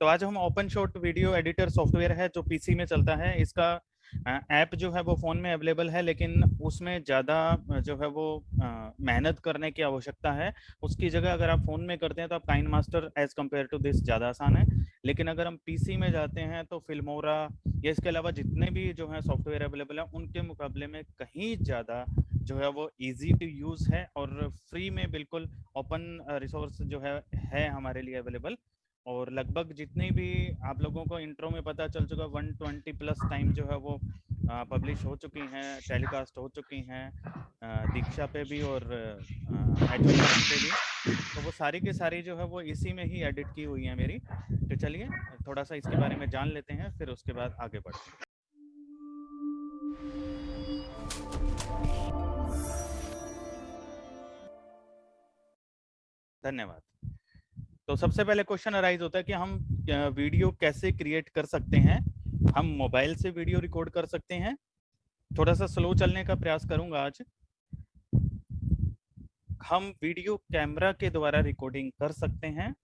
तो आज हम OpenShot video editor software है जो पीसी में चलता है। इसका ऐप जो है वो फ़ोन में अवेलेबल है, लेकिन उसमें ज़्यादा जो है वो मेहनत करने की आवश्यकता है। उसकी जगह अगर आप फ़ोन में करते हैं तो आप KineMaster as compare to this ज़्यादा आसान है। लेकिन अगर हम पीसी में जाते हैं तो फिल्मोरा या इसके अलावा जितने भी जो है सॉफ्टवेयर अवेलेबल है, उनके मुकाबले में कहीं ज़्यादा जो है वो इजी टू यूज़ है और फ्री में बिल्कुल ओपन रिसोर्स जो है है हमारे लिए अवेलेबल और लगभग जितनी भी आप लोगों को इंट्रो में पता चल चुका 120 प्लस टाइम जो है वो पब्लिश हो चुकी हैं, टेलीकास्ट हो चुकी हैं दीक्षा पे भी और पे भी। तो वो सारी की सारी जो है वो इसी में ही एडिट की हुई है मेरी। तो चलिए थोड़ा सा इसके बारे में जान लेते हैं, फिर उसके बाद आगे बढ़ते हैं। धन्यवाद। तो सबसे पहले क्वेश्चन अराइज होता है कि हम वीडियो कैसे क्रिएट कर सकते हैं? हम मोबाइल से वीडियो रिकॉर्ड कर सकते हैं? थोड़ा सा स्लो चलने का प्रयास करूँगा आज। हम वीडियो कैमरा के द्वारा रिकॉर्डिंग कर सकते हैं।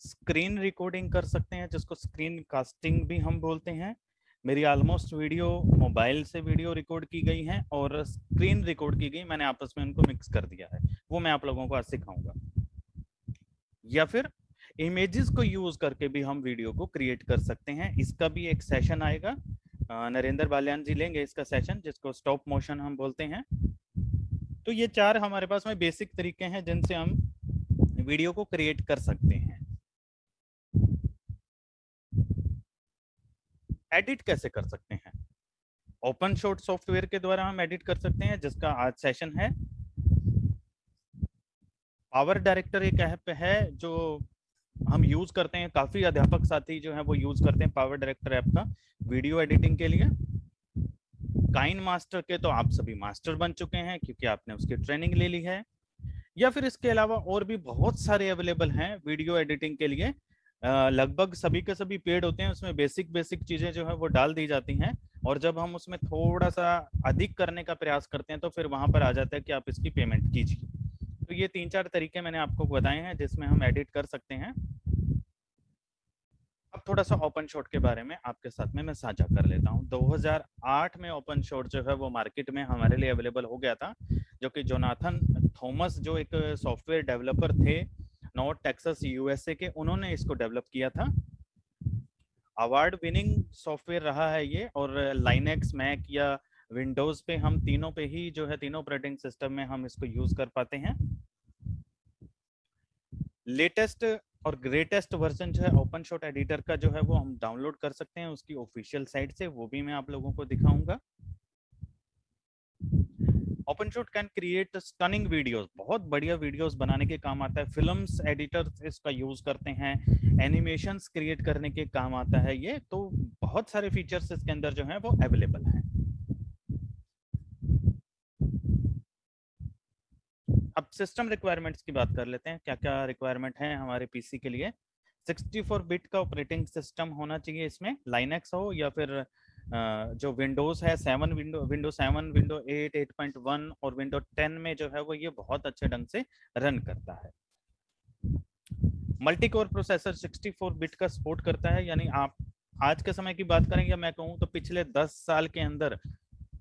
स्क्रीन रिकॉर्डिंग कर सकते हैं, जिसको स्क्रीन कास्टिंग भी हम बोलते हैं। मेरी ऑलमोस्ट वीडियो मोबाइल से वीडियो रिकॉर्ड की गई है और स्क्रीन रिकॉर्ड की गई, मैंने आपस में उनको मिक्स कर दिया है। वो मैं आप लोगों को आज सिखाऊँगा। या फिर इमेजेस को यूज़ करके भी हम वीडियो को क्रिएट कर सकते हैं। इसका भी एक सेशन आएगा। नरेंद्र बाल्यान जी लेंगे इसका सेशन जिसको स्टॉप मोशन हम बोलते हैं। तो ये चार हमारे पास में बेसिक तरीके हैं जिनसे हम वीडियो को क्रिएट कर सकते हैं। एडिट कैसे कर सकते हैं? ओपन शॉट सॉफ्टवेयर के द्वारा हम एडिट कर सकते हैं, जिसका आज सेशन है। पावर डायरेक्टर एक ऐप है, जो हम यूज़ करते हैं, काफ़ी अध्यापक साथी जो है, वो यूज़ करते हैं पावर डायरेक्टर ऐप का वीडियो एडिटिंग के लिए। काइन मास्टर के तो आप सभी मास्टर बन चुके हैं, क्योंकि आपने उसकी ट्रेनिंग ले ली है। या फिर इसके अलावा और भी बहुत सारे अवेलेबल हैं वीडियो एडिटिंग के लिए लगभग सभी के सभी पेड होते हैं, उसमें बेसिक बेसिक चीज़ें जो है वो डाल दी जाती हैं और जब हम उसमें थोड़ा सा अधिक करने का प्रयास करते हैं तो फिर वहाँ पर आ जाता है कि आप इसकी पेमेंट कीजिए। तो ये तीन चार तरीके मैंने आपको बताए हैं, जिसमें हम एडिट कर सकते हैं। अब थोड़ा सा ओपन शॉट के बारे में आपके साथ में मैं साझा कर लेता हूँ। 2008 में ओपन शॉट जो है, वो मार्केट में हमारे लिए अवेलेबल हो गया था, जो कि जोनाथन थॉमस जो एक सॉफ्टवेयर डेवलपर थे नॉर्थ टेक्सास, यूएसए के, उन्होंने इसको डेवलप किया था। अवार्ड विनिंग सॉफ्टवेयर रहा है ये, और लाइनेक्स मैक या विंडोज़ पे हम तीनों पे ही जो है, तीनों ऑपरेटिंग सिस्टम में हम इसको यूज़ कर पाते हैं। लेटेस्ट और ग्रेटेस्ट वर्जन जो है ओपन शॉट एडिटर का जो है, वो हम डाउनलोड कर सकते हैं, उसकी ऑफिशियल साइट से, वो भी मैं आप लोगों को दिखाऊँगा। OpenShot can create stunning videos बहुत बढ़िया वीडियोस बनाने के काम आता है। फिल्म्स एडिटर्स इसका यूज़ करते हैं एनिमेशंस क्रिएट करने के काम आता है ये तो बहुत सारे फीचर्स इसके अंदर जो है वो अवेलेबल हैं। अब सिस्टम रिक्वायरमेंट्स की बात कर लेते हैं क्या क्या रिक्वायरमेंट है हमारे पीसी के लिए? 64 बिट का ऑपरेटिंग सिस्टम होना चाहिए इसमें लाइनेक्स हो या फिर जो विंडोज़ है, seven Window Window seven, Window eight eight point one और विंडो टेन में जो है वो ये बहुत अच्छे ढंग से रन करता है। मल्टी कोर प्रोसेसर 64 बिट का सपोर्ट करता है, यानी आप आज के समय की बात करें या मैं कहूँ तो पिछले 10 साल के अंदर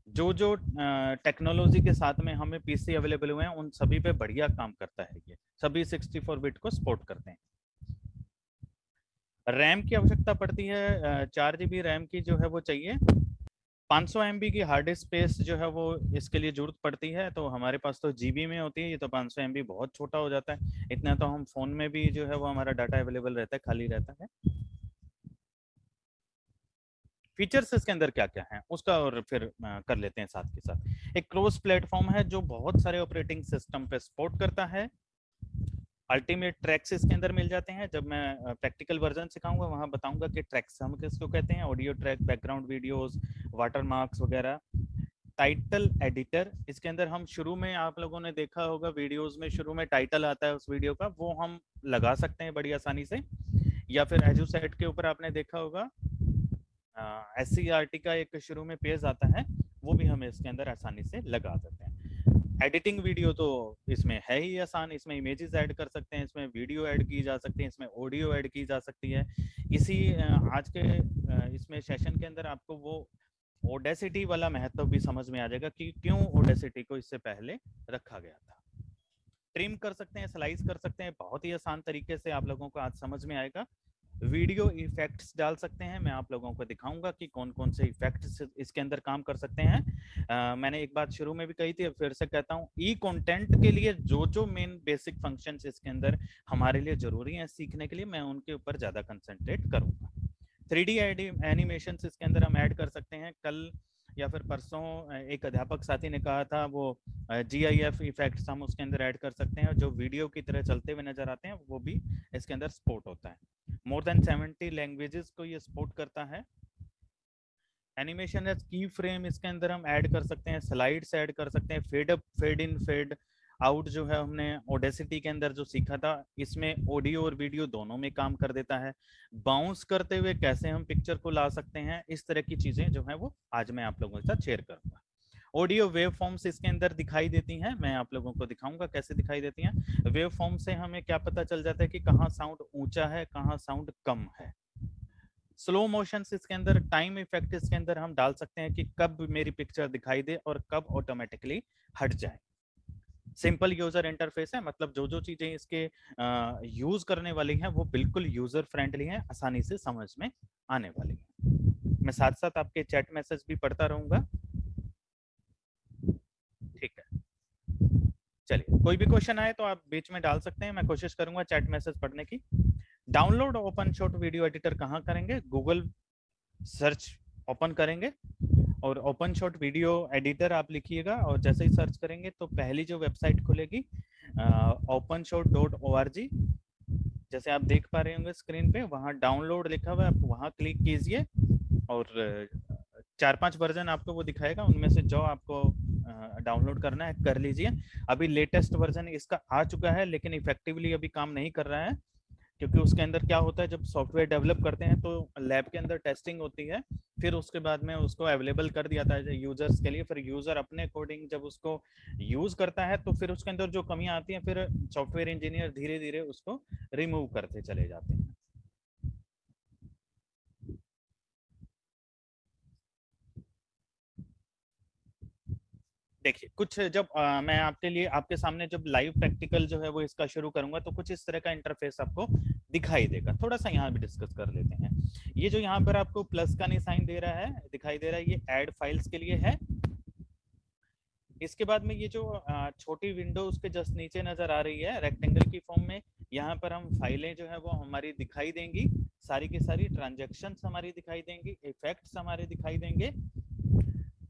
जो जो टेक्नोलॉजी के साथ में हमें पीसी अवेलेबल हुए हैं, उन सभी पे बढ़िया काम करता है ये। सभी 64 बिट को सपोर्ट करते हैं। रैम की आवश्यकता पड़ती है चार जी रैम की जो है वो चाहिए। 500 सौ की हार्ड डिस्क स्पेस जो है वो इसके लिए ज़रूरत पड़ती है तो हमारे पास तो जीबी में होती है, ये तो 500 सौ बहुत छोटा हो जाता है। इतना तो हम फ़ोन में भी जो है वो हमारा डाटा अवेलेबल रहता है, खाली रहता है। फीचर्स इसके अंदर क्या क्या है, उसका और फिर कर लेते हैं साथ के साथ। एक क्लोज प्लेटफॉर्म है जो बहुत सारे ऑपरेटिंग सिस्टम पे सपोर्ट करता है। अल्टीमेट ट्रैक्स इसके अंदर मिल जाते हैं। जब मैं प्रैक्टिकल वर्जन सिखाऊँगा, वहाँ बताऊँगा कि ट्रैक्स हम किसको कहते हैं? Audio track, background videos watermarks वगैरह। टाइटल एडिटर, इसके अंदर हम शुरू में, आप लोगों ने देखा होगा वीडियोस में, शुरू में टाइटल आता है उस वीडियो का, वो हम लगा सकते हैं बड़ी आसानी से। या फिर एजू सेट के ऊपर आपने देखा होगा एस सी का एक शुरू में पेज आता है, वो भी हम इसके अंदर आसानी से लगा देते हैं। एडिटिंग वीडियो तो इसमें है ही आसान, इसमें इमेजेस ऐड कर सकते हैं, इसमें वीडियो ऐड की जा सकती है, इसमें ऑडियो ऐड की जा सकती है। इसी आज के इसमें सेशन के अंदर आपको वो ओडेसिटी वाला महत्व भी समझ में आ जाएगा कि क्यों ओडेसिटी को इससे पहले रखा गया था। ट्रिम कर सकते हैं, स्लाइस कर सकते हैं, बहुत ही आसान तरीके से आप लोगों को आज समझ में आएगा। वीडियो इफेक्ट्स डाल सकते हैं। मैं आप लोगों को दिखाऊँगा कि कौन कौन से इफेक्ट्स इसके अंदर काम कर सकते हैं। आ, मैंने एक बात शुरू में भी कही थी फिर से कहता हूँ ई कंटेंट के लिए जो जो मेन बेसिक फ़ंक्शंस इसके अंदर हमारे लिए ज़रूरी हैं सीखने के लिए मैं उनके ऊपर ज़्यादा कंसंट्रेट करूँगा। थ्री डी एनिमेशन इसके अंदर हम ऐड कर सकते हैं। कल या फिर परसों एक अध्यापक साथी ने कहा था, वो जी आई एफ़ इफ़ेक्ट हम उसके अंदर ऐड कर सकते हैं और जो वीडियो की तरह चलते हुए नज़र आते हैं, वो भी इसके अंदर सपोर्ट होता है। मोर देन सेवेंटी लैंग्वेजेस को ये सपोर्ट करता है। एनिमेशन एज की फ्रेम इसके अंदर हम ऐड कर सकते हैं स्लाइड्स ऐड कर सकते हैं fade up fade in fade out जो है हमने ओडेसिटी के अंदर जो सीखा था, इसमें ऑडियो और वीडियो दोनों में काम कर देता है। बाउंस करते हुए कैसे हम पिक्चर को ला सकते हैं, इस तरह की चीज़ें जो है वो आज मैं आप लोगों के साथ शेयर करूँगा। ऑडियो वेव फॉर्म्स इसके अंदर दिखाई देती हैं, मैं आप लोगों को दिखाऊँगा कैसे दिखाई देती हैं। वेव फॉर्म से हमें क्या पता चल जाता है कि कहाँ साउंड ऊँचा है, कहाँ साउंड कम है। स्लो मोशन इसके अंदर टाइम इफ़ेक्ट इसके अंदर हम डाल सकते हैं कि कब मेरी पिक्चर दिखाई दे और कब ऑटोमेटिकली हट जाए। सिंपल यूज़र इंटरफेस है मतलब जो जो चीज़ें इसके यूज़ करने वाली हैं, वो बिल्कुल यूज़र फ्रेंडली हैं, आसानी से समझ में आने वाली है। मैं साथ साथ आपके चैट मैसेज भी पढ़ता रहूँगा। ठीक है। चलिए, कोई भी क्वेश्चन आए तो आप बीच में डाल सकते हैं, मैं कोशिश करूँगा चैट मैसेज पढ़ने की। Download OpenShot video editor कहाँ करेंगे? गूगल सर्च ओपन करेंगे। और ओपन शॉट वीडियो एडिटर आप लिखिएगा और जैसे ही सर्च करेंगे तो पहली जो वेबसाइट खुलेगी OpenShot dot O R G जैसे आप देख पा रहे होंगे स्क्रीन पे, वहाँ डाउनलोड लिखा हुआ है, आप वहाँ क्लिक कीजिए और चार पाँच वर्जन आपको वो दिखाएगा, उनमें से जो आपको डाउनलोड करना है कर लीजिए। अभी लेटेस्ट वर्जन इसका आ चुका है, लेकिन इफेक्टिवली अभी काम नहीं कर रहा है। क्योंकि उसके अंदर क्या होता है, जब सॉफ्टवेयर डेवलप करते हैं तो लैब के अंदर टेस्टिंग होती है, फिर उसके बाद में उसको अवेलेबल कर दिया जाता है यूज़र्स के लिए, फिर यूज़र अपने अकॉर्डिंग जब उसको यूज़ करता है तो फिर उसके अंदर जो कमियाँ आती हैं, फिर सॉफ्टवेयर इंजीनियर धीरे धीरे उसको रिमूव करते चले जाते हैं। देखिए कुछ जब आ, मैं आपके लिए आपके सामने जब लाइव प्रैक्टिकल जो है वो इसका शुरू करूँगा तो कुछ इस तरह का इंटरफेस आपको दिखाई देगा। थोड़ा सा यहाँ भी डिस्कस कर लेते हैं। ये जो यहाँ पर आपको प्लस का निशान दे रहा है दिखाई दे रहा है ये एड फाइल्स के लिए है। इसके बाद में ये जो छोटी विंडो उसके जस्ट नीचे नज़र आ रही है रेक्टेंगल की फॉर्म में यहाँ पर हम फाइलें जो है वो हमारी दिखाई देंगी। सारी की सारी ट्रांजेक्शन हमारी दिखाई देंगी इफेक्ट्स हमारे दिखाई देंगे।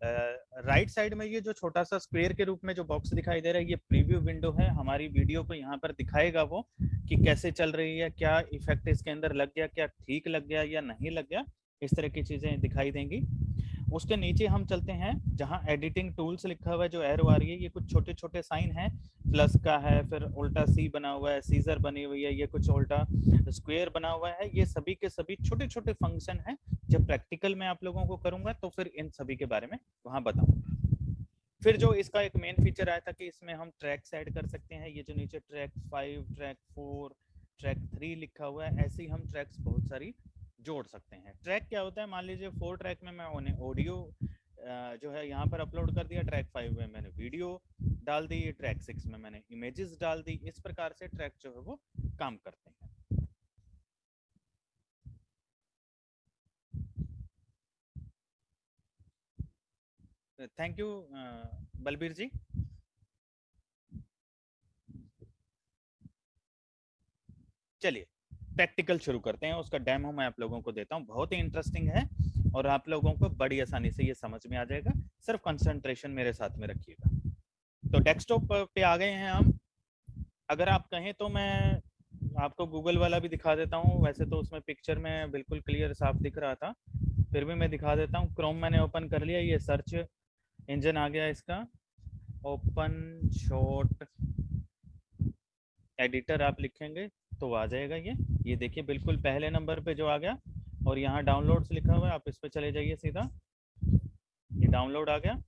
राइट साइड में ये जो छोटा सा स्क्वेयर के रूप में जो बॉक्स दिखाई दे रहा है, ये प्रीव्यू विंडो है। हमारी वीडियो को यहाँ पर दिखाएगा वो कि कैसे चल रही है, क्या इफ़ेक्ट इसके अंदर लग गया, क्या ठीक लग गया या नहीं लग गया। इस तरह की चीज़ें दिखाई देंगी। उसके नीचे हम चलते हैं, जहाँ एडिटिंग टूल्स लिखा हुआ है, जो एरो आ रही है, ये कुछ छोटे छोटे साइन है। प्लस का है, फिर उल्टा सी बना हुआ है सीजर बनी हुई है, ये कुछ उल्टा स्क्वायर बना हुआ है। ये सभी के सभी छोटे छोटे फ़ंक्शन है। जब प्रैक्टिकल में आप लोगों को करूँगा तो फिर इन सभी के बारे में वहाँ बताऊँगा। फिर जो इसका एक मेन फीचर आया था कि इसमें हम ट्रैक्स ऐड कर सकते हैं। ये जो नीचे track five track four track three लिखा हुआ है, ऐसे ही हम ट्रैक्स बहुत सारी जोड़ सकते हैं। ट्रैक क्या होता है? मान लीजिए फोर ट्रैक में मैं उन्हें ऑडियो जो है यहाँ पर अपलोड कर दिया ट्रैक फाइव में मैंने वीडियो डाल दी ट्रैक सिक्स में मैंने इमेजेस डाल दी। इस प्रकार से ट्रैक जो है वो काम करते हैं। Thank you Balbir ji. चलिए। प्रैक्टिकल शुरू करते हैं, उसका डेमो मैं आप लोगों को देता हूँ। बहुत ही इंटरेस्टिंग है और आप लोगों को बड़ी आसानी से ये समझ में आ जाएगा। सिर्फ़ कंसंट्रेशन मेरे साथ में रखिएगा। तो डेस्कटॉप पे आ गए हैं हम। अगर आप कहें तो मैं आपको गूगल वाला भी दिखा देता हूँ। वैसे तो उसमें पिक्चर में बिल्कुल क्लियर साफ़ दिख रहा था। फिर भी मैं दिखा देता हूँ। क्रोम मैंने ओपन कर लिया, ये सर्च इंजन आ गया इसका। ओपन शॉट एडिटर आप लिखेंगे। तो आ जाएगा ये। ये देखिए, बिल्कुल पहले नंबर पे जो आ गया और यहाँ डाउनलोड्स लिखा हुआ है, आप इस पर चले जाइए सीधा। ये डाउनलोड आ गया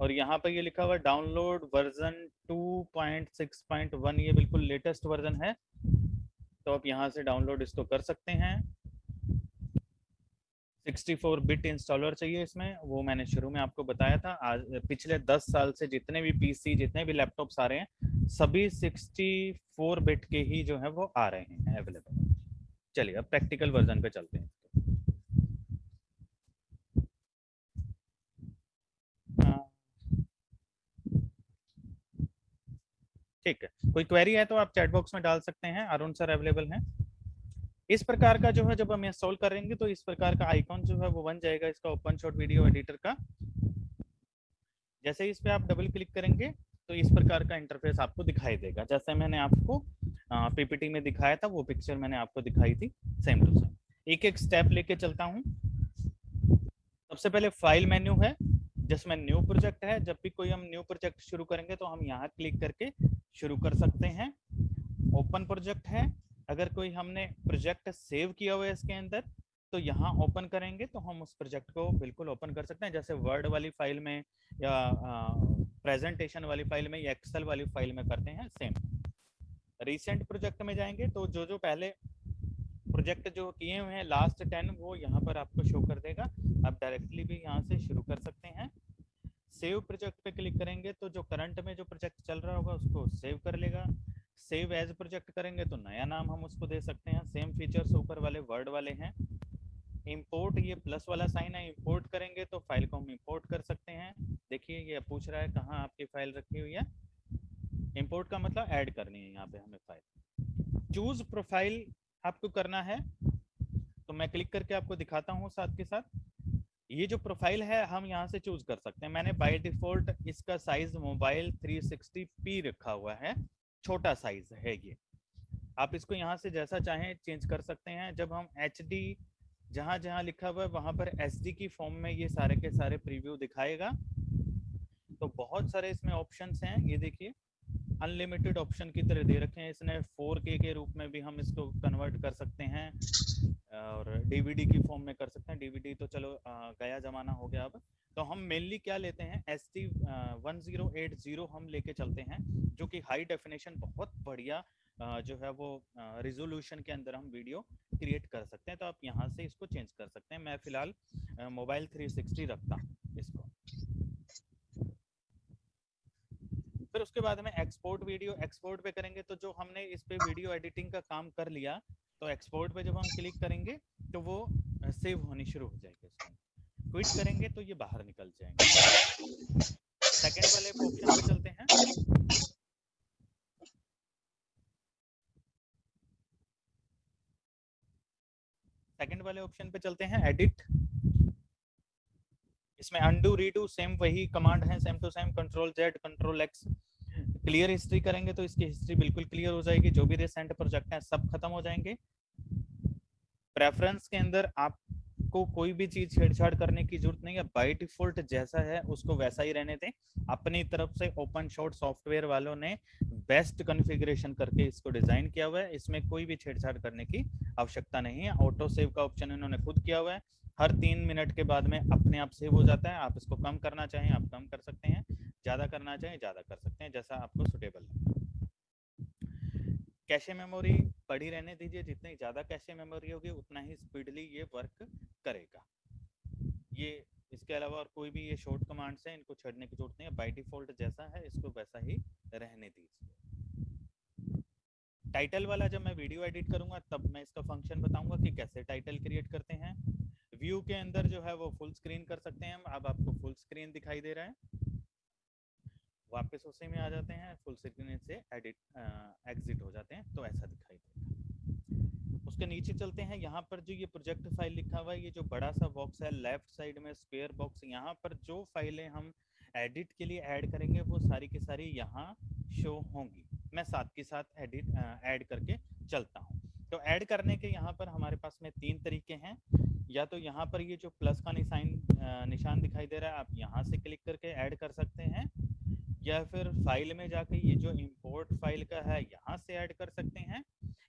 और यहाँ पर ये लिखा हुआ है, डाउनलोड वर्जन 2.6.1 ये बिल्कुल लेटेस्ट वर्जन है। तो आप यहाँ से डाउनलोड इसको कर सकते हैं। 64 बिट इंस्टॉलर चाहिए इसमें, वो मैंने शुरू में आपको बताया था। आज, पिछले 10 साल से जितने भी पीसी, जितने भी लैपटॉप्स आ रहे हैं, सभी 64 बिट के ही जो है, वो आ रहे हैं, अवेलेबल चलिए, अब प्रैक्टिकल वर्जन पे चलते हैं। हाँ। ठीक है, कोई क्वेरी है तो आप चैट बॉक्स में डाल सकते हैं। अरुण सर अवेलेबल हैं। इस प्रकार का जो है, जब हम इंस्टॉल करेंगे तो इस प्रकार का आइकॉन जो है, वो बन जाएगा इसका ओपन शॉट वीडियो एडिटर का। जैसे इस पे आप डबल क्लिक करेंगे तो इस प्रकार का इंटरफेस आपको दिखाई देगा। जैसे मैंने आपको पीपीटी में दिखाया था, वो पिक्चर मैंने आपको दिखाई थी सेम टू सेम एक एक स्टेप लेके चलता हूँ। सबसे पहले फ़ाइल मेन्यू है, जिसमें न्यू प्रोजेक्ट है। जब भी कोई हम न्यू प्रोजेक्ट शुरू करेंगे तो हम यहाँ क्लिक करके शुरू कर सकते हैं। ओपन प्रोजेक्ट है अगर कोई हमने प्रोजेक्ट सेव किया हुआ है इसके अंदर तो यहाँ ओपन करेंगे तो हम उस प्रोजेक्ट को बिल्कुल ओपन कर सकते हैं। जैसे वर्ड वाली फ़ाइल में या प्रेजेंटेशन वाली फ़ाइल में या एक्सेल वाली फ़ाइल में करते हैं, सेम। रिसेंट प्रोजेक्ट में जाएँगे तो जो जो पहले प्रोजेक्ट जो किए हुए हैं, लास्ट टेन, वो यहाँ पर आपको शो कर देगा। आप डायरेक्टली भी यहाँ से शुरू कर सकते हैं। सेव प्रोजेक्ट पे क्लिक करेंगे तो जो करंट में जो प्रोजेक्ट चल रहा होगा, उसको सेव कर लेगा। सेव एज प्रोजेक्ट करेंगे तो नया नाम हम उसको दे सकते हैं। सेम फीचर्स ऊपर वाले वर्ड वाले हैं। इंपोर्ट ये प्लस वाला साइन है इंपोर्ट करेंगे तो फ़ाइल को हम इंपोर्ट कर सकते हैं। देखिए, ये पूछ रहा है कहाँ आपकी फ़ाइल रखी हुई है? इंपोर्ट का मतलब ऐड करनी है यहाँ पे हमें फ़ाइल चूज़ प्रोफ़ाइल आपको करना है। तो मैं क्लिक करके आपको दिखाता हूँ साथ के साथ। ये जो प्रोफ़ाइल है, हम यहाँ से चूज़ कर सकते हैं। मैंने बाय डिफ़ॉल्ट इसका साइज़ मोबाइल 360p रखा हुआ है। छोटा साइज़ है ये। आप इसको यहाँ से जैसा चाहें चेंज कर सकते हैं। जब हम एच डी जहाँ जहाँ लिखा हुआ है, वहाँ पर एच डी की फॉर्म में ये सारे के सारे प्रीव्यू दिखाएगा। तो बहुत सारे इसमें ऑप्शंस हैं। ये देखिए अनलिमिटेड ऑप्शन की तरह दे रखे हैं। इसने 4K के रूप में भी हम इसको कन्वर्ट कर सकते हैं और डीवीडी की फॉर्म में कर सकते हैं। डीवीडी तो चलो गया जमाना हो गया अब। तो हम मेनली क्या लेते हैं? S T one zero eight zero हम लेके चलते हैं, जो कि हाई डेफिनेशन बहुत बढ़िया जो है वो रिजोल्यूशन के अंदर हम वीडियो क्रिएट कर सकते हैं। तो आप यहाँ से इसको चेंज कर सकते हैं। मैं फ़िलहाल मोबाइल 360 रखता हूँ इसको। फिर उसके बाद में एक्सपोर्ट वीडियो एक्सपोर्ट पे करेंगे तो जो हमने इस पे वीडियो एडिटिंग का काम कर लिया तो एक्सपोर्ट पे जब हम क्लिक करेंगे तो वो सेव होनी शुरू हो जाएगी क्विट करेंगे तो ये बाहर निकल जाएँगे। सेकेंड वाले ऑप्शन पे चलते हैं। सेकेंड वाले ऑप्शन पे चलते हैं एडिट इसमें अनडू रीडू सेम वही कमांड है same to same control Z control X clear history करेंगे तो इसकी हिस्ट्री बिल्कुल क्लियर हो जाएगी। जो भी रिसेंट प्रोजेक्ट है, सब खत्म हो जाएँगे। प्रेफरेंस के अंदर आप आपको कोई भी चीज़ छेड़छाड़ करने की ज़रूरत नहीं है। बाय डिफ़ॉल्ट जैसा है, उसको वैसा ही रहने दें। अपनी तरफ़ से ओपन शॉट सॉफ्टवेयर वालों ने बेस्ट कॉन्फ़िगरेशन करके इसको डिज़ाइन किया हुआ है। इसमें कोई भी छेड़छाड़ करने की आवश्यकता नहीं है। ऑटो सेव का ऑप्शन इन्होंने खुद किया हुआ है। हर तीन मिनट के बाद में अपने आप सेव हो जाता है। आप इसको कम करना चाहें, आप कम कर सकते हैं। ज़्यादा करना चाहें, ज़्यादा कर सकते हैं, जैसा आपको सुटेबल है कैशे मेमोरी पड़ी रहने दीजिए। जितनी ज़्यादा कैशे मेमोरी होगी, उतना ही स्पीडली ये वर्क करेगा। ये इसके अलावा और कोई भी ये शॉर्ट कमांड्स हैं, इनको छड़ने की ज़रूरत नहीं है। बाय डिफ़ॉल्ट जैसा है, इसको वैसा ही रहने दीजिए। टाइटल वाला जब मैं वीडियो एडिट करूँगा, तब मैं इसका फ़ंक्शन बताऊँगा कि कैसे टाइटल क्रिएट करते हैं। व्यू के अंदर जो है वो फुल स्क्रीन कर सकते हैं अब आपको फुल स्क्रीन दिखाई दे रहा है। वापस उसी में आ जाते हैं। फुल स्क्रीन से एडिट एग्जिट हो जाते हैं। तो ऐसा दिखाई देगा। उसके नीचे चलते हैं। यहाँ पर जो ये प्रोजेक्ट फ़ाइल लिखा हुआ है, ये जो बड़ा सा बॉक्स है लेफ़्ट साइड में स्क्वेयर बॉक्स यहाँ पर जो फाइलें हम एडिट के लिए ऐड करेंगे, वो सारी की सारी यहाँ शो होंगी। मैं साथ के साथ एडिट ऐड करके चलता हूँ। तो ऐड करने के यहाँ पर हमारे पास में तीन तरीके हैं। या तो यहाँ पर ये जो प्लस का निशान निशान दिखाई दे रहा है, आप यहाँ से क्लिक करके ऐड कर सकते हैं। या फिर फ़ाइल में जाके ये जो इंपोर्ट फ़ाइल का है, यहाँ से ऐड कर सकते हैं।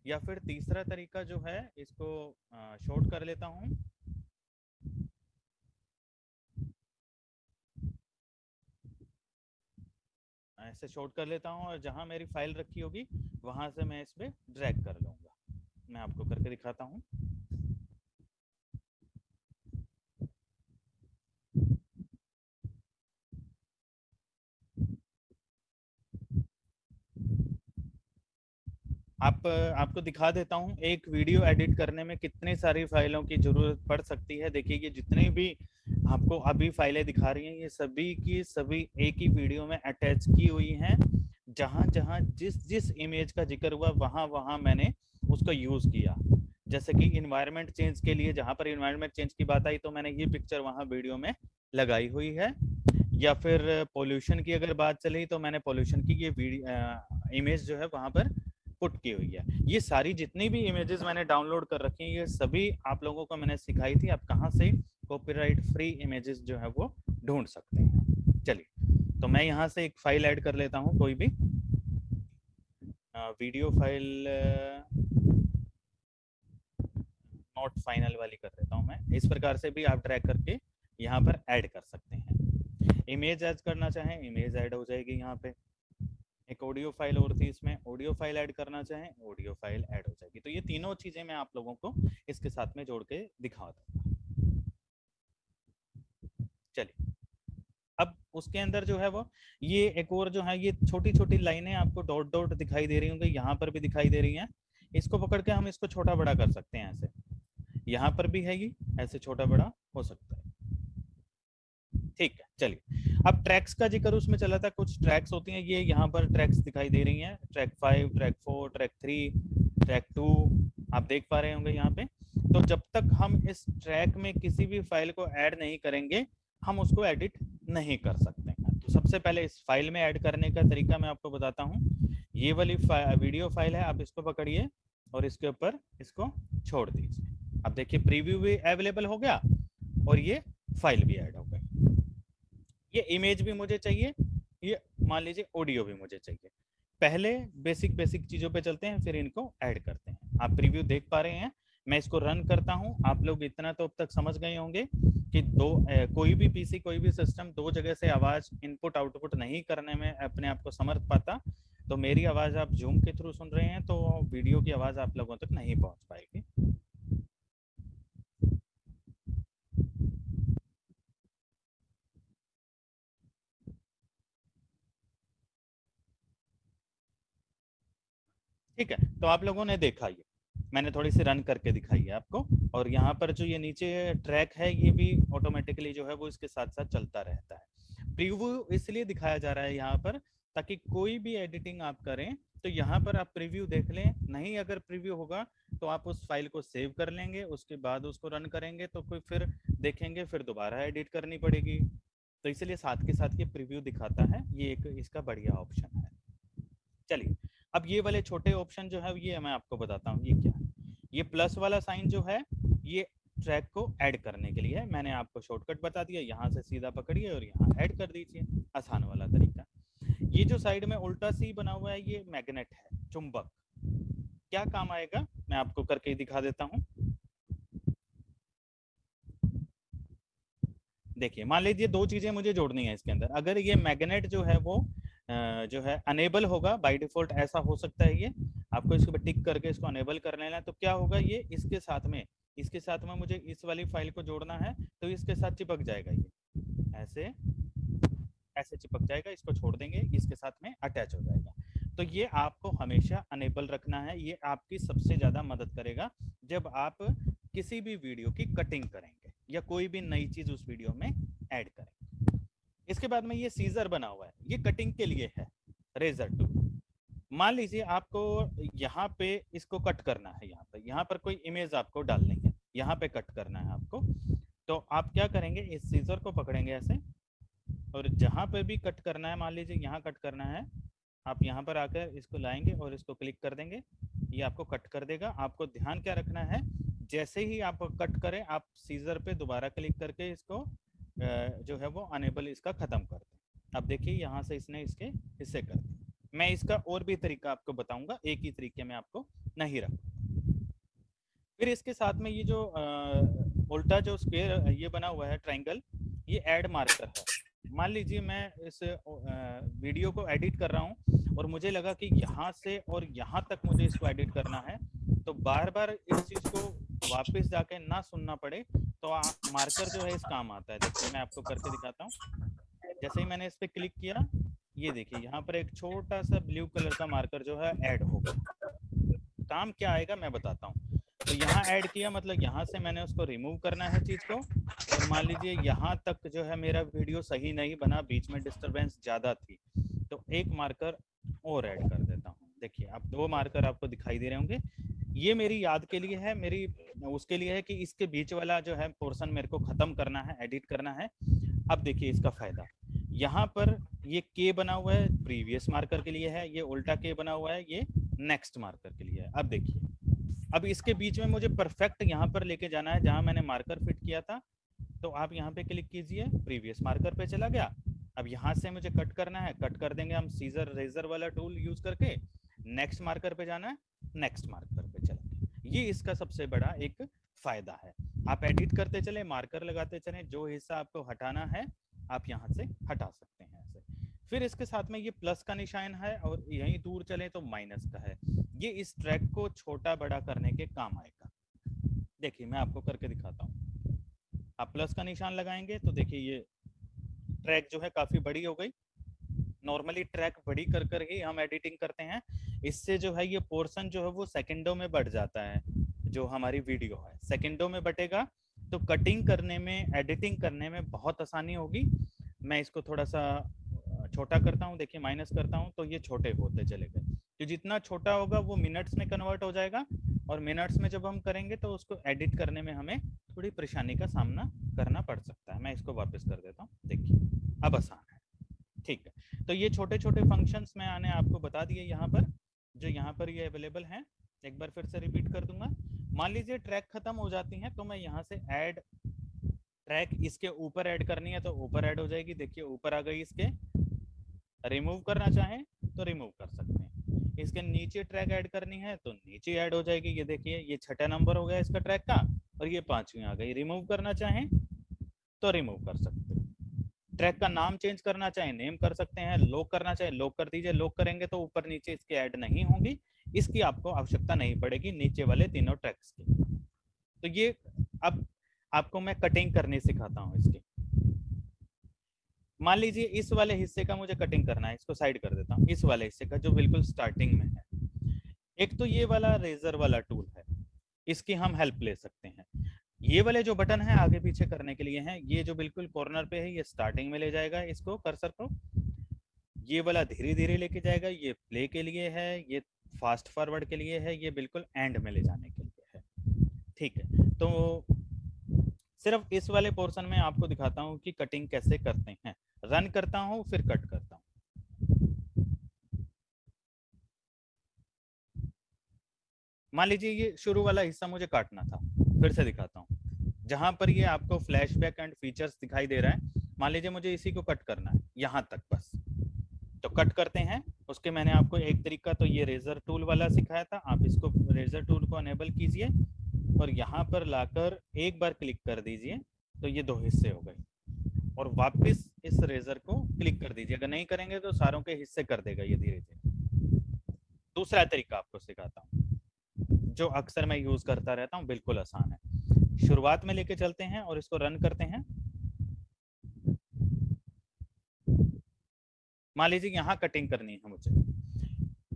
या फिर तीसरा तरीका जो है, इसको शॉर्ट कर लेता हूँ। ऐसे शॉर्ट कर लेता हूँ और जहाँ मेरी फ़ाइल रखी होगी, वहाँ से मैं इस पर ड्रैग कर लूँगा। मैं आपको करके दिखाता हूँ। आप, आपको दिखा देता हूँ, एक वीडियो एडिट करने में कितनी सारी फाइलों की ज़रूरत पड़ सकती है। देखिए ये जितनी भी आपको अभी फाइलें दिखा रही हैं, ये सभी की सभी एक ही वीडियो में अटैच की हुई हैं। जहाँ जहाँ जिस जिस इमेज का ज़िक्र हुआ, वहाँ वहाँ मैंने उसको यूज़ किया। जैसे कि इन्वायरमेंट चेंज के लिए, जहाँ पर इन्वायरमेंट चेंज की बात आई तो मैंने ये पिक्चर वहाँ वीडियो में लगाई हुई है। या फिर पोल्यूशन की अगर बात चली तो मैंने पोल्यूशन की ये इमेज जो है, वहाँ पर पुट की हुई है। ये सारी जितनी भी इमेजेस मैंने डाउनलोड कर रखी हैं, ये सभी आप लोगों को मैंने सिखाई थी, आप कहाँ से कॉपीराइट फ्री इमेजेस जो है वो ढूंढ सकते हैं। चलिए तो मैं यहाँ से एक फ़ाइल ऐड कर लेता हूँ, कोई भी। वीडियो फ़ाइल नॉट फाइनल वाली कर देता हूँ मैं। इस प्रकार से भी आप ट्रैक करके यहाँ पर ऐड कर सकते हैं। इमेज ऐड करना चाहें इमेज ऐड हो जाएगी यहाँ पे। एक ऑडियो फ़ाइल और थी इसमें। ऑडियो फ़ाइल ऐड करना चाहें ऑडियो फ़ाइल ऐड हो जाएगी। तो ये तीनों चीज़ें मैं आप लोगों को इसके साथ में जोड़ के दिखा दूँगा। चलिए। अब उसके अंदर जो है वो, ये एक और जो है, ये छोटी छोटी लाइनें आपको डॉट डॉट दिखाई दे रही होंगी, यहाँ पर भी दिखाई दे रही हैं। इसको पकड़ के हम इसको छोटा बड़ा कर सकते हैं ऐसे। यहाँ पर भी है ये, ऐसे छोटा बड़ा हो सकता है। ठीक है चलिए। अब ट्रैक्स का ज़िक्र उसमें चला था कुछ ट्रैक्स होती हैं ये यहाँ पर ट्रैक्स दिखाई दे रही हैं। Track five track four track three track two आप देख पा रहे होंगे यहाँ पे। तो जब तक हम इस ट्रैक में किसी भी फ़ाइल को ऐड नहीं करेंगे हम उसको एडिट नहीं कर सकते हैं। तो सबसे पहले इस फ़ाइल में ऐड करने का तरीका मैं आपको बताता हूँ। ये वाली फा, वीडियो फ़ाइल है आप इसको पकड़िए और इसके ऊपर इसको छोड़ दीजिए। अब देखिए प्रीव्यू भी अवेलेबल हो गया और ये फ़ाइल भी ऐड हो गई ये इमेज भी मुझे चाहिए ये मान लीजिए ऑडियो भी मुझे चाहिए। पहले बेसिक बेसिक चीज़ों पे चलते हैं फिर इनको ऐड करते हैं। आप प्रीव्यू देख पा रहे हैं मैं इसको रन करता हूँ। आप लोग इतना तो अब तक समझ गए होंगे कि दो ए, कोई भी पीसी कोई भी सिस्टम दो जगह से आवाज़ इनपुट आउटपुट नहीं करने में अपने आप को समर्थ पाता। तो मेरी आवाज़ आप जूम के थ्रू सुन रहे हैं तो वीडियो की आवाज़ आप लोगों तक नहीं पहुँच पाएगी। ठीक है तो आप लोगों ने देखा ये। मैंने थोड़ी सी रन करके दिखाई है आपको, और यहाँ पर जो ये नीचे ट्रैक है, ये भी ऑटोमेटिकली जो है वो इसके साथ साथ चलता रहता है। प्रीव्यू इसलिए दिखाया जा रहा है यहाँ पर, ताकि कोई भी एडिटिंग आप करें तो यहाँ पर आप प्रीव्यू देख लें। नहीं अगर प्रीव्यू होगा तो आप उस फ़ाइल को सेव कर लेंगे, उसके बाद उसको रन करेंगे तो कोई फिर देखेंगे, फिर दोबारा एडिट करनी पड़ेगी। तो इसलिए साथ के साथ ये प्रीव्यू दिखाता है, ये एक इसका बढ़िया ऑप्शन है। चलिए अब ये वाले छोटे ऑप्शन जो है ये मैं आपको बताता हूँ, ये क्या है? ये प्लस वाला साइन जो है, ये ट्रैक को ऐड करने के लिए है। मैंने आपको शॉर्टकट बता दिया, यहाँ से सीधा पकड़िए और यहाँ ऐड कर दीजिए। आसान वाला तरीका। ये जो साइड में उल्टा सी बना हुआ है, ये मैग्नेट है, चुंबक। क्या काम आएगा? मैं आपको करके दिखा देता हूँ। देखिए, मान लीजिए दो चीज़ें मुझे जोड़नी है इसके अंदर। अगर ये मैग्नेट जो है वो जो है अनेबल होगा बाय डिफ़ॉल्ट ऐसा हो सकता है ये। आपको इसके ऊपर टिक करके इसको अनेबल कर लेना है तो क्या होगा ये, इसके साथ में, इसके साथ में मुझे इस वाली फ़ाइल को जोड़ना है तो इसके साथ चिपक जाएगा ये। ऐसे ऐसे चिपक जाएगा, इसको छोड़ देंगे, इसके साथ में अटैच हो जाएगा। तो ये आपको हमेशा अनेबल रखना है, ये आपकी सबसे ज़्यादा मदद करेगा, जब आप किसी भी वीडियो की कटिंग करेंगे, या कोई भी नई चीज़ उस वीडियो में ऐड करेंगे। इसके बाद में ये सीजर बना हुआ है, ये कटिंग के लिए है, रेजर टू मान लीजिए आपको यहाँ पे इसको कट करना है, यहाँ पे, यहाँ पर कोई इमेज आपको डालनी है, यहाँ पे कट करना है आपको तो आप क्या करेंगे, इस सीजर को पकड़ेंगे ऐसे, और जहाँ पे भी कट करना है, मान लीजिए यहाँ कट करना है, आप यहाँ पर आकर इसको लाएँगे और इसको क्लिक कर देंगे, ये आपको कट कर देगा। आपको ध्यान क्या रखना है, जैसे ही आप कट करें, आप सीजर पे दोबारा क्लिक करके इसको जो है वो अनेबल इसका ख़त्म कर दें। अब देखिए यहाँ से इसने इसके हिस्से कर दिए। मैं इसका और भी तरीका आपको बताऊँगा, एक ही तरीके में आपको नहीं रखूँगा फिर इसके साथ में ये जो उल्टा जो स्क्वेयर ये बना हुआ है ट्राइंगल ये एड मार्कर है। मान लीजिए मैं इस वीडियो को एडिट कर रहा हूँ और मुझे लगा कि यहाँ से और यहाँ तक मुझे इसको एडिट करना है तो बार बार इस चीज़ को वापस जाके ना सुनना पड़े तो मार्कर जो है इस काम आता है देखिए मैं आपको करके दिखाता हूँ। जैसे ही मैंने इस पर क्लिक किया, ये देखिए, यहाँ पर एक छोटा सा ब्लू कलर का मार्कर जो है ऐड होगा काम क्या आएगा मैं बताता हूँ। तो यहाँ ऐड किया मतलब यहाँ से मैंने उसको रिमूव करना है चीज़ को। और मान लीजिए, यहाँ तक जो है मेरा वीडियो सही नहीं बना, बीच में डिस्टरबेंस ज़्यादा थी तो एक मार्कर और ऐड कर देता हूँ। देखिए, अब दो मार्कर आपको दिखाई दे रहे होंगे। ये मेरी याद के लिए है, मेरी उसके लिए है कि इसके बीच वाला जो है पोर्शन मेरे को खत्म करना है एडिट करना है। अब देखिए इसका फ़ायदा। यहाँ पर ये के बना हुआ है प्रीवियस मार्कर के लिए है, ये उल्टा के बना हुआ है, ये नेक्स्ट मार्कर के लिए है। अब देखिए, अब इसके बीच में मुझे परफेक्ट यहाँ पर लेके जाना है, जहाँ मैंने मार्कर फिट किया था। तो आप यहाँ पे क्लिक कीजिए प्रीवियस मार्कर पे चला गया। अब यहाँ से मुझे कट करना है कट कर देंगे हम सीजर रेजर वाला टूल यूज़ करके। नेक्स्ट मार्कर पे जाना है नेक्स्ट मार्कर ये इसका सबसे बड़ा एक फ़ायदा है। आप एडिट करते चले मार्कर लगाते चले, जो हिस्सा आपको हटाना है, आप यहाँ से हटा सकते हैं ऐसे। फिर इसके साथ में ये प्लस का निशान है और यहीं दूर चले तो माइनस का है। ये इस ट्रैक को छोटा बड़ा करने के काम आएगा। देखिए, मैं आपको करके दिखाता हूँ। आप प्लस का निशान लगाएँगे तो देखिए ये ट्रैक जो है काफ़ी बड़ी हो गई। नॉर्मली ट्रैक बड़ी कर कर ही हम एडिटिंग करते हैं। इससे जो है ये पोर्शन जो है वो सेकंडों में बढ़ जाता है, जो हमारी वीडियो है। सेकंडों में बटेगा तो कटिंग करने में एडिटिंग करने में बहुत आसानी होगी। मैं इसको थोड़ा सा छोटा करता हूँ, देखिए माइनस करता हूँ तो ये छोटे होते चले गए। तो जितना छोटा होगा वो मिनट्स में कन्वर्ट हो जाएगा और मिनट्स में जब हम करेंगे तो उसको एडिट करने में हमें थोड़ी परेशानी का सामना करना पड़ सकता है। मैं इसको वापस कर देता हूँ। देखिए, अब आसान है। ठीक है। तो ये छोटे छोटे फ़ंक्शंस मैं आने आपको बता दिए यहाँ पर, जो यहाँ पर ये अवेलेबल हैं। एक बार फिर से रिपीट कर दूँगा। मान लीजिए ट्रैक खत्म हो जाती है तो मैं यहाँ से ऐड ट्रैक इसके ऊपर ऐड करनी है तो ऊपर ऐड हो जाएगी। देखिए, ऊपर आ गई इसके। रिमूव करना चाहें तो रिमूव कर सकते हैं। इसके नीचे ट्रैक ऐड करनी है तो नीचे ऐड हो जाएगी। ये देखिए, ये छठा नंबर हो गया इसका ट्रैक का, और ये पांचवी आ गई। रिमूव करना चाहें तो रिमूव कर सकते हैं। ट्रैक का नाम चेंज करना चाहे, नेम कर सकते हैं, लॉक करना चाहे, लॉक कर दीजिए, लॉक करेंगे तो ऊपर नीचे इसके ऐड नहीं होंगी, इसकी आपको आवश्यकता नहीं पड़ेगी नीचे वाले तीनों ट्रैक्स की। तो ये अब आपको मैं कटिंग करनी सिखाता हूँ इसकी। मान लीजिए इस वाले हिस्से का मुझे कटिंग करना है, इसको साइड कर देता हूँ, इस वाले हिस्से का जो बिल्कुल स्टार्टिंग में है। एक तो ये वाला रेजर वाला टूल है, इसकी हम हेल्प ले सकते हैं। ये वाले जो बटन है आगे पीछे करने के लिए हैं, ये जो बिल्कुल कॉर्नर पे है, ये स्टार्टिंग में ले जाएगा इसको कर्सर को। ये वाला धीरे धीरे लेके जाएगा, ये प्ले के लिए है, ये फास्ट फॉरवर्ड के लिए है, ये बिल्कुल एंड में ले जाने के लिए है। ठीक है तो सिर्फ़ इस वाले पोर्शन में आपको दिखाता हूँ कि कटिंग कैसे करते हैं। रन करता हूँ, फिर कट करता हूँ। मान लीजिए ये शुरू वाला हिस्सा मुझे काटना था, फिर से दिखाता हूँ। जहाँ पर ये आपको फ्लैशबैक एंड फीचर्स दिखाई दे रहा है, मान लीजिए मुझे इसी को कट करना है, यहाँ तक बस। तो कट करते हैं, उसके मैंने आपको एक तरीका तो ये रेजर टूल वाला सिखाया था, आप इसको रेजर टूल को अनेबल कीजिए और यहाँ पर लाकर एक बार क्लिक कर दीजिए तो ये दो हिस्से हो गए। और वापस इस रेजर को क्लिक कर दीजिए, अगर नहीं करेंगे तो सारों के हिस्से कर देगा ये धीरे धीरे दूसरा तरीका आपको सिखाता हूँ, जो अक्सर मैं यूज़ करता रहता हूँ, बिल्कुल आसान है। शुरुआत में लेके चलते हैं और इसको रन करते हैं। मान लीजिए यहाँ कटिंग करनी है मुझे।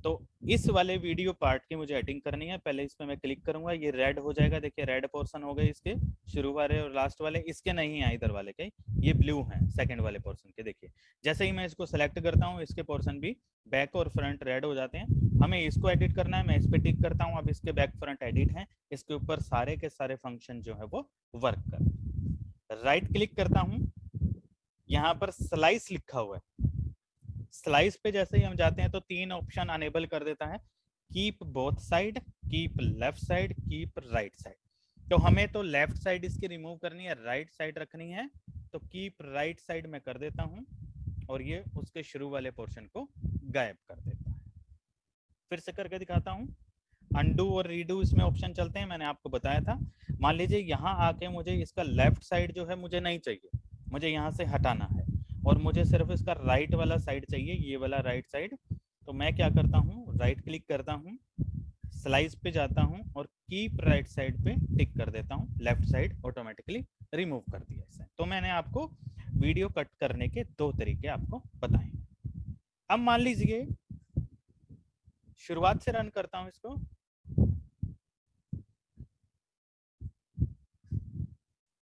तो इस वाले वीडियो पार्ट की मुझे एडिटिंग करनी है, पहले इस पर मैं क्लिक करूँगा, ये रेड हो जाएगा, देखिए रेड पोर्शन हो गए इसके, शुरू वाले और लास्ट वाले, इसके नहीं है इधर वाले के ये ब्लू हैं सेकंड वाले पोर्शन के, देखिए। जैसे ही मैं इसको सेलेक्ट करता हूँ, इसके पोर्शन भी बैक और फ्रंट रेड हो जाते हैं, हमें इसको एडिट करना है, मैं इस पर टिक करता हूँ, अब इसके बैक फ्रंट एडिट है, इसके ऊपर सारे के सारे फ़ंक्शन जो है वो वर्क कर। राइट क्लिक करता हूँ, यहाँ पर स्लाइस लिखा हुआ है स्लाइस पे जैसे ही हम जाते हैं तो तीन ऑप्शन अनेबल कर देता है। Keep both side keep left side keep right side तो हमें तो लेफ़्ट साइड इसकी रिमूव करनी है राइट right साइड रखनी है। तो कीप राइट साइड में कर देता हूँ और ये उसके शुरू वाले पोर्शन को गायब कर देता है। फिर से करके दिखाता हूँ। अंडू और रीडू इसमें ऑप्शन चलते हैं, मैंने आपको बताया था। मान लीजिए यहाँ आके मुझे इसका लेफ़्ट साइड जो है मुझे नहीं चाहिए। मुझे यहाँ से हटाना है। और मुझे सिर्फ़ इसका राइट वाला साइड चाहिए, ये वाला राइट साइड तो मैं क्या करता हूँ राइट क्लिक करता हूँ स्लाइस पे जाता हूँ और कीप राइट साइड पे टिक कर देता हूँ लेफ़्ट साइड ऑटोमेटिकली रिमूव कर दिया इसे। तो मैंने आपको वीडियो कट करने के दो तरीके आपको बताए। अब मान लीजिए, शुरुआत से रन करता हूँ इसको।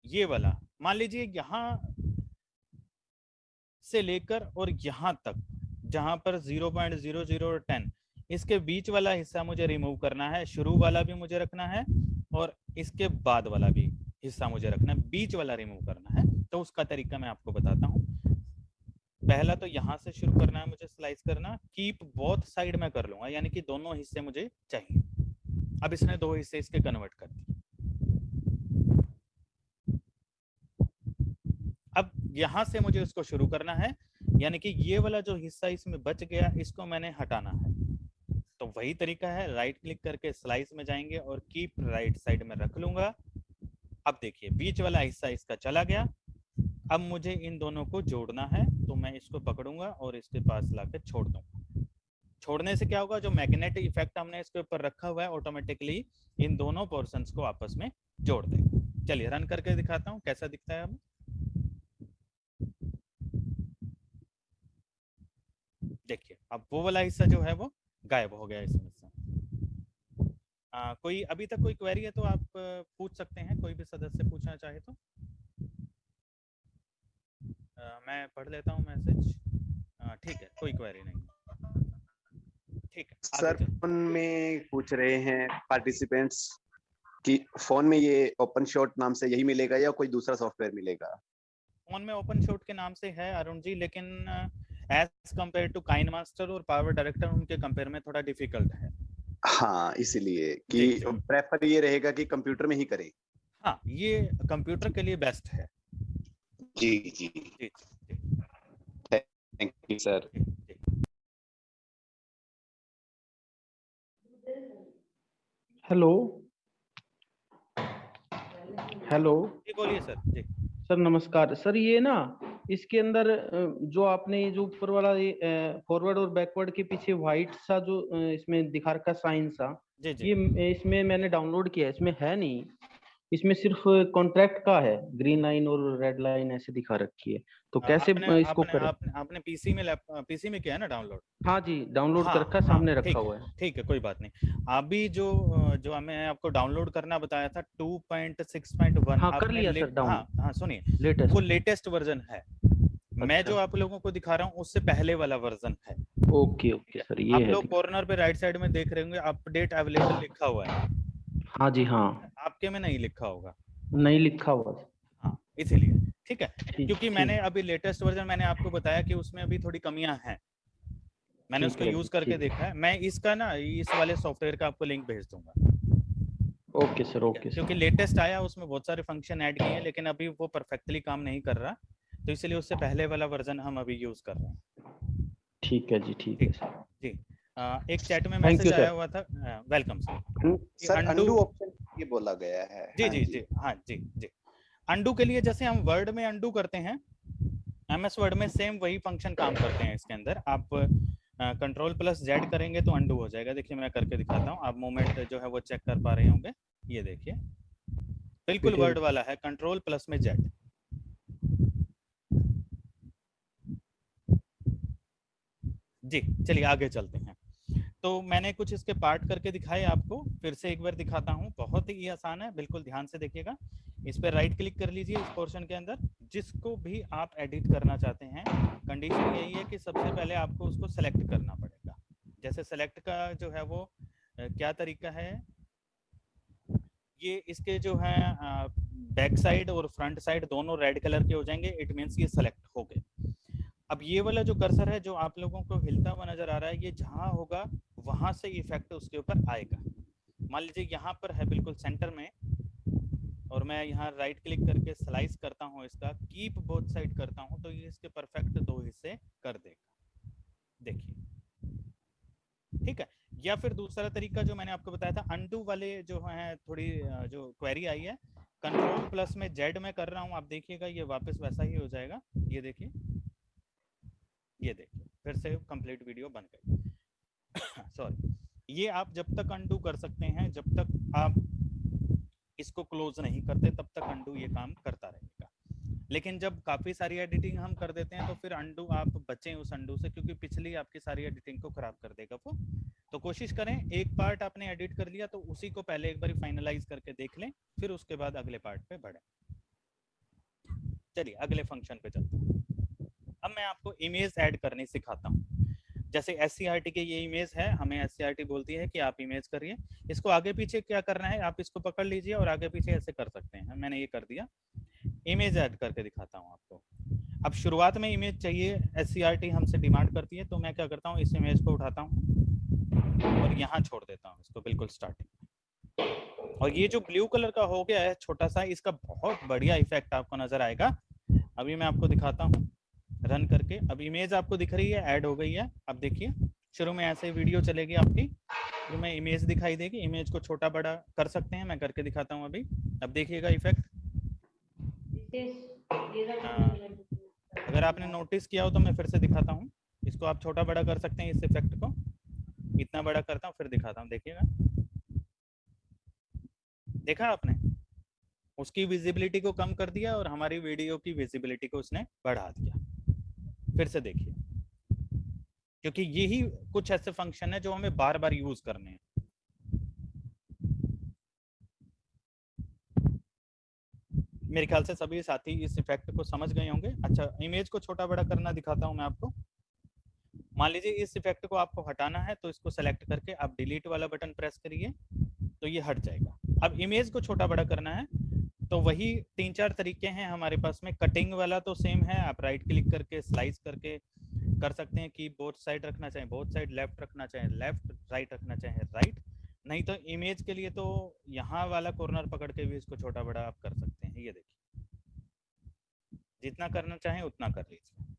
ये वाला, मान लीजिए यहाँ से लेकर और यहाँ तक, जहाँ पर 0.00 और 10 इसके बीच वाला हिस्सा मुझे रिमूव करना है, शुरू वाला भी मुझे रखना है और इसके बाद वाला भी हिस्सा मुझे रखना है, बीच वाला रिमूव करना है तो उसका तरीका मैं आपको बताता हूँ। पहला तो यहाँ से शुरू करना है मुझे स्लाइस करना कीप बोथ साइड में कर लूँगा, यानी कि दोनों हिस्से मुझे चाहिए। अब इसने दो हिस्से इसके कन्वर्ट कर दिए अब यहाँ से मुझे इसको शुरू करना है, यानी कि ये वाला जो हिस्सा इसमें बच गया, इसको मैंने हटाना है। तो वही तरीका है राइट क्लिक करके स्लाइस में जाएँगे और कीप राइट साइड में रख लूँगा। अब देखिए, बीच वाला हिस्सा इसका चला गया। अब मुझे इन दोनों को जोड़ना है तो मैं इसको पकड़ूँगा और इसके पास लाके छोड़ दूँगा। छोड़ने से क्या होगा, जो मैग्नेटिक इफ़ेक्ट हमने इसके ऊपर रखा हुआ है ऑटोमेटिकली इन दोनों पोर्सन को आपस में जोड़ देगा। चलिए रन करके दिखाता हूँ, कैसा दिखता है अब? देखिए अब वो वाला हिस्सा जो है वो गायब हो गया इसमें से आ, कोई अभी तक कोई क्वेरी है तो आप पूछ सकते हैं कोई भी सदस्य पूछना चाहे तो। आ, मैं पढ़ लेता हूँ मैसेज ठीक है कोई क्वेरी नहीं। ठीक है सर फ़ोन में पूछ रहे हैं पार्टिसिपेंट्स कि फ़ोन में ये ओपन शॉट नाम से यही मिलेगा या कोई दूसरा सॉफ्टवेयर मिलेगा? फ़ोन में ओपन शॉट के नाम से है अरुण जी लेकिन as compare to KineMaster और पावर डायरेक्टर उनके कंपेयर में थोड़ा डिफ़िकल्ट है। हाँ इसलिए कि प्रेफर ये रहेगा कि कंप्यूटर में ही करें। हाँ ये कंप्यूटर के लिए बेस्ट है। जी जी। जी thank you sir hello hello जी। बोलिए सर जी। सर नमस्कार। सर ये ना इसके अंदर जो आपने जो ऊपर वाला ये फॉरवर्ड और बैकवर्ड के पीछे व्हाइट सा जो इसमें दिखा रखा साइन सा जी जी। ये इसमें मैंने डाउनलोड किया इसमें है नहीं। इसमें सिर्फ़ कॉन्ट्रैक्ट का है ग्रीन लाइन और रेड लाइन ऐसे दिखा रखी है। तो कैसे आपने, इसको आपने, करें आपने, आपने पीसी में पीसी में किया है ना डाउनलोड हाँ जी डाउनलोड हाँ, कर रखा हाँ, सामने रखा हुआ है। ठीक है कोई बात नहीं। अभी जो जो हमें आपको डाउनलोड करना बताया था 2.6.1 हाँ कर लिया सर डाउन हाँ हाँ सुनिए। लेटेस्ट वो लेटेस्ट वर्जन है। अच्छा। मैं जो आप लोगों को दिखा रहा हूँ उससे पहले वाला वर्जन है। ओके ओके सर ये आप लोग कॉर्नर पे राइट साइड में देख रहे होंगे अपडेट अवेलेबल लिखा हुआ है। हाँ जी हाँ। आपके में नहीं लिखा होगा। नहीं लिखा हुआ हाँ इसीलिए। ठीक है क्योंकि मैंने अभी लेटेस्ट वर्जन मैंने आपको बताया कि उसमें अभी थोड़ी कमियाँ हैं। मैंने उसको यूज़ करके देखा है। मैं इसका ना इस वाले सॉफ्टवेयर का आपको लिंक भेज दूँगा। ओके सर ओके क्योंकि लेटेस्ट आया उसमें बहुत सारे फ़ंक्शन ऐड किए हैं लेकिन अभी वो परफेक्टली काम नहीं कर रहा। तो इसलिए उससे पहले वाला वर्जन हम अभी यूज़ कर रहे हैं। ठीक है जी ठीक है सर। जी। एक चैट में मैसेज आया हुआ था welcome sir sir undo option ये बोला गया है। जी हाँ जी जी। हाँ जी जी। अंडू के लिए जैसे हम वर्ड में अंडू करते हैं एमएस वर्ड में सेम वही फ़ंक्शन काम करते हैं इसके अंदर। आप कंट्रोल प्लस जेड करेंगे तो अंडू हो जाएगा। देखिए मैं करके दिखाता हूँ। आप मोमेंट जो है वो चेक कर पा रहे होंगे। ये देखिए। बिल्कुल वर्ड वाला है कंट्रोल प्लस में जेड जी चलिए आगे चलते हैं। तो मैंने कुछ इसके पार्ट करके दिखाए आपको, फिर से एक बार दिखाता हूँ। बहुत ही आसान है, बिल्कुल ध्यान से देखिएगा। इस पर राइट क्लिक कर लीजिए इस पोर्शन के अंदर। जिसको भी आप एडिट करना चाहते हैं कंडीशन यही है कि सबसे पहले आपको उसको सेलेक्ट करना पड़ेगा। जैसे सेलेक्ट का जो है वो क्या तरीका है? ये इसके जो है बैक साइड और फ्रंट साइड दोनों रेड कलर के हो जाएँगे। इट मीन्स ये सेलेक्ट हो गए। अब ये वाला जो कर्सर है, जो आप लोगों को हिलता हुआ नज़र आ रहा है, ये जहाँ होगा वहाँ से इफ़ेक्ट उसके ऊपर आएगा। मान लीजिए यहाँ पर है बिल्कुल सेंटर में और मैं यहाँ राइट क्लिक करके स्लाइस करता हूँ इसका कीप बोथ साइड करता हूँ तो ये इसके परफेक्ट दो हिस्से कर देगा। देखिए, ठीक है? या फिर दूसरा तरीका जो मैंने आपको बताया था अंडू वाले जो है, थोड़ी जो क्वेरी आई है कंट्रोल प्लस में जेड में कर रहा हूँ, आप देखिएगा, ये वापस वैसा ही हो जाएगा। ये देखिए ये देखिए, फिर से कंप्लीट वीडियो बन गई। सॉरी ये आप जब तक अंडू कर सकते हैं, जब तक आप इसको क्लोज नहीं करते, तब तक अंडू ये काम करता रहेगा। लेकिन जब काफ़ी सारी एडिटिंग हम कर देते हैं तो फिर अंडू आप बचें उस अंडू से, क्योंकि पिछली आपकी सारी एडिटिंग को खराब कर देगा वो। तो कोशिश करें, एक पार्ट आपने एडिट कर लिया तो उसी को पहले एक बार फाइनलाइज करके देख लें, फिर उसके बाद अगले पार्ट पे बढ़े। चलिए, अगले फ़ंक्शन पे चलते हैं। अब मैं आपको इमेज ऐड करनी सिखाता हूँ। जैसे एस के ये इमेज है, हमें एस बोलती है कि आप इमेज करिए। इसको आगे पीछे क्या करना है, आप इसको पकड़ लीजिए और आगे पीछे ऐसे कर सकते हैं। मैंने ये कर दिया। इमेज ऐड करके दिखाता हूँ आपको। अब शुरुआत में इमेज चाहिए एससीआरटी हमसे डिमांड करती है तो मैं क्या करता हूँ, इस इमेज को उठाता हूँ और यहाँ छोड़ देता हूँ इसको, बिल्कुल स्टार्टिंग और ये जो ब्लू कलर का हो गया है, छोटा सा, इसका बहुत बढ़िया इफ़ेक्ट आपको नज़र आएगा। अभी मैं आपको दिखाता हूँ। रन करके। अब इमेज आपको दिख रही है ऐड हो गई है। अब देखिए, शुरू में ऐसे वीडियो चलेगी आपकी शुरू में इमेज दिखाई देगी। इमेज को छोटा बड़ा कर सकते हैं, मैं करके दिखाता हूँ अभी। अब देखिएगा इफ़ेक्ट अगर आपने नोटिस किया हो तो मैं फिर से दिखाता हूँ। इसको आप छोटा बड़ा कर सकते हैं इस इफ़ेक्ट को। इतना बड़ा करता हूँ, फिर दिखाता हूँ। देखिएगा। देखा आपने? उसकी विजिबिलिटी को कम कर दिया और हमारी वीडियो की विजिबिलिटी को उसने बढ़ा दिया। फिर से देखिए। क्योंकि यही कुछ ऐसे फ़ंक्शन है जो हमें बार बार यूज़ करने हैं। मेरे ख्याल से सभी साथी इस इफ़ेक्ट को समझ गए होंगे। अच्छा इमेज को छोटा बड़ा करना दिखाता हूँ मैं आपको। मान लीजिए इस इफ़ेक्ट को आपको हटाना है तो इसको सेलेक्ट करके आप डिलीट वाला बटन प्रेस करिए तो ये हट जाएगा। अब इमेज को छोटा बड़ा करना है तो वही तीन चार तरीके हैं हमारे पास में। कटिंग वाला तो सेम है, आप राइट क्लिक करके, स्लाइस करके कर सकते हैं कि बोथ साइड रखना चाहें, बोथ साइड लेफ़्ट रखना चाहें, लेफ़्ट, राइट रखना चाहें, राइट। नहीं तो इमेज के लिए तो यहाँ वाला कॉर्नर पकड़ के भी इसको छोटा बड़ा आप कर सकते हैं, ये देखिए। जितना करना चाहें उतना कर लीजिए।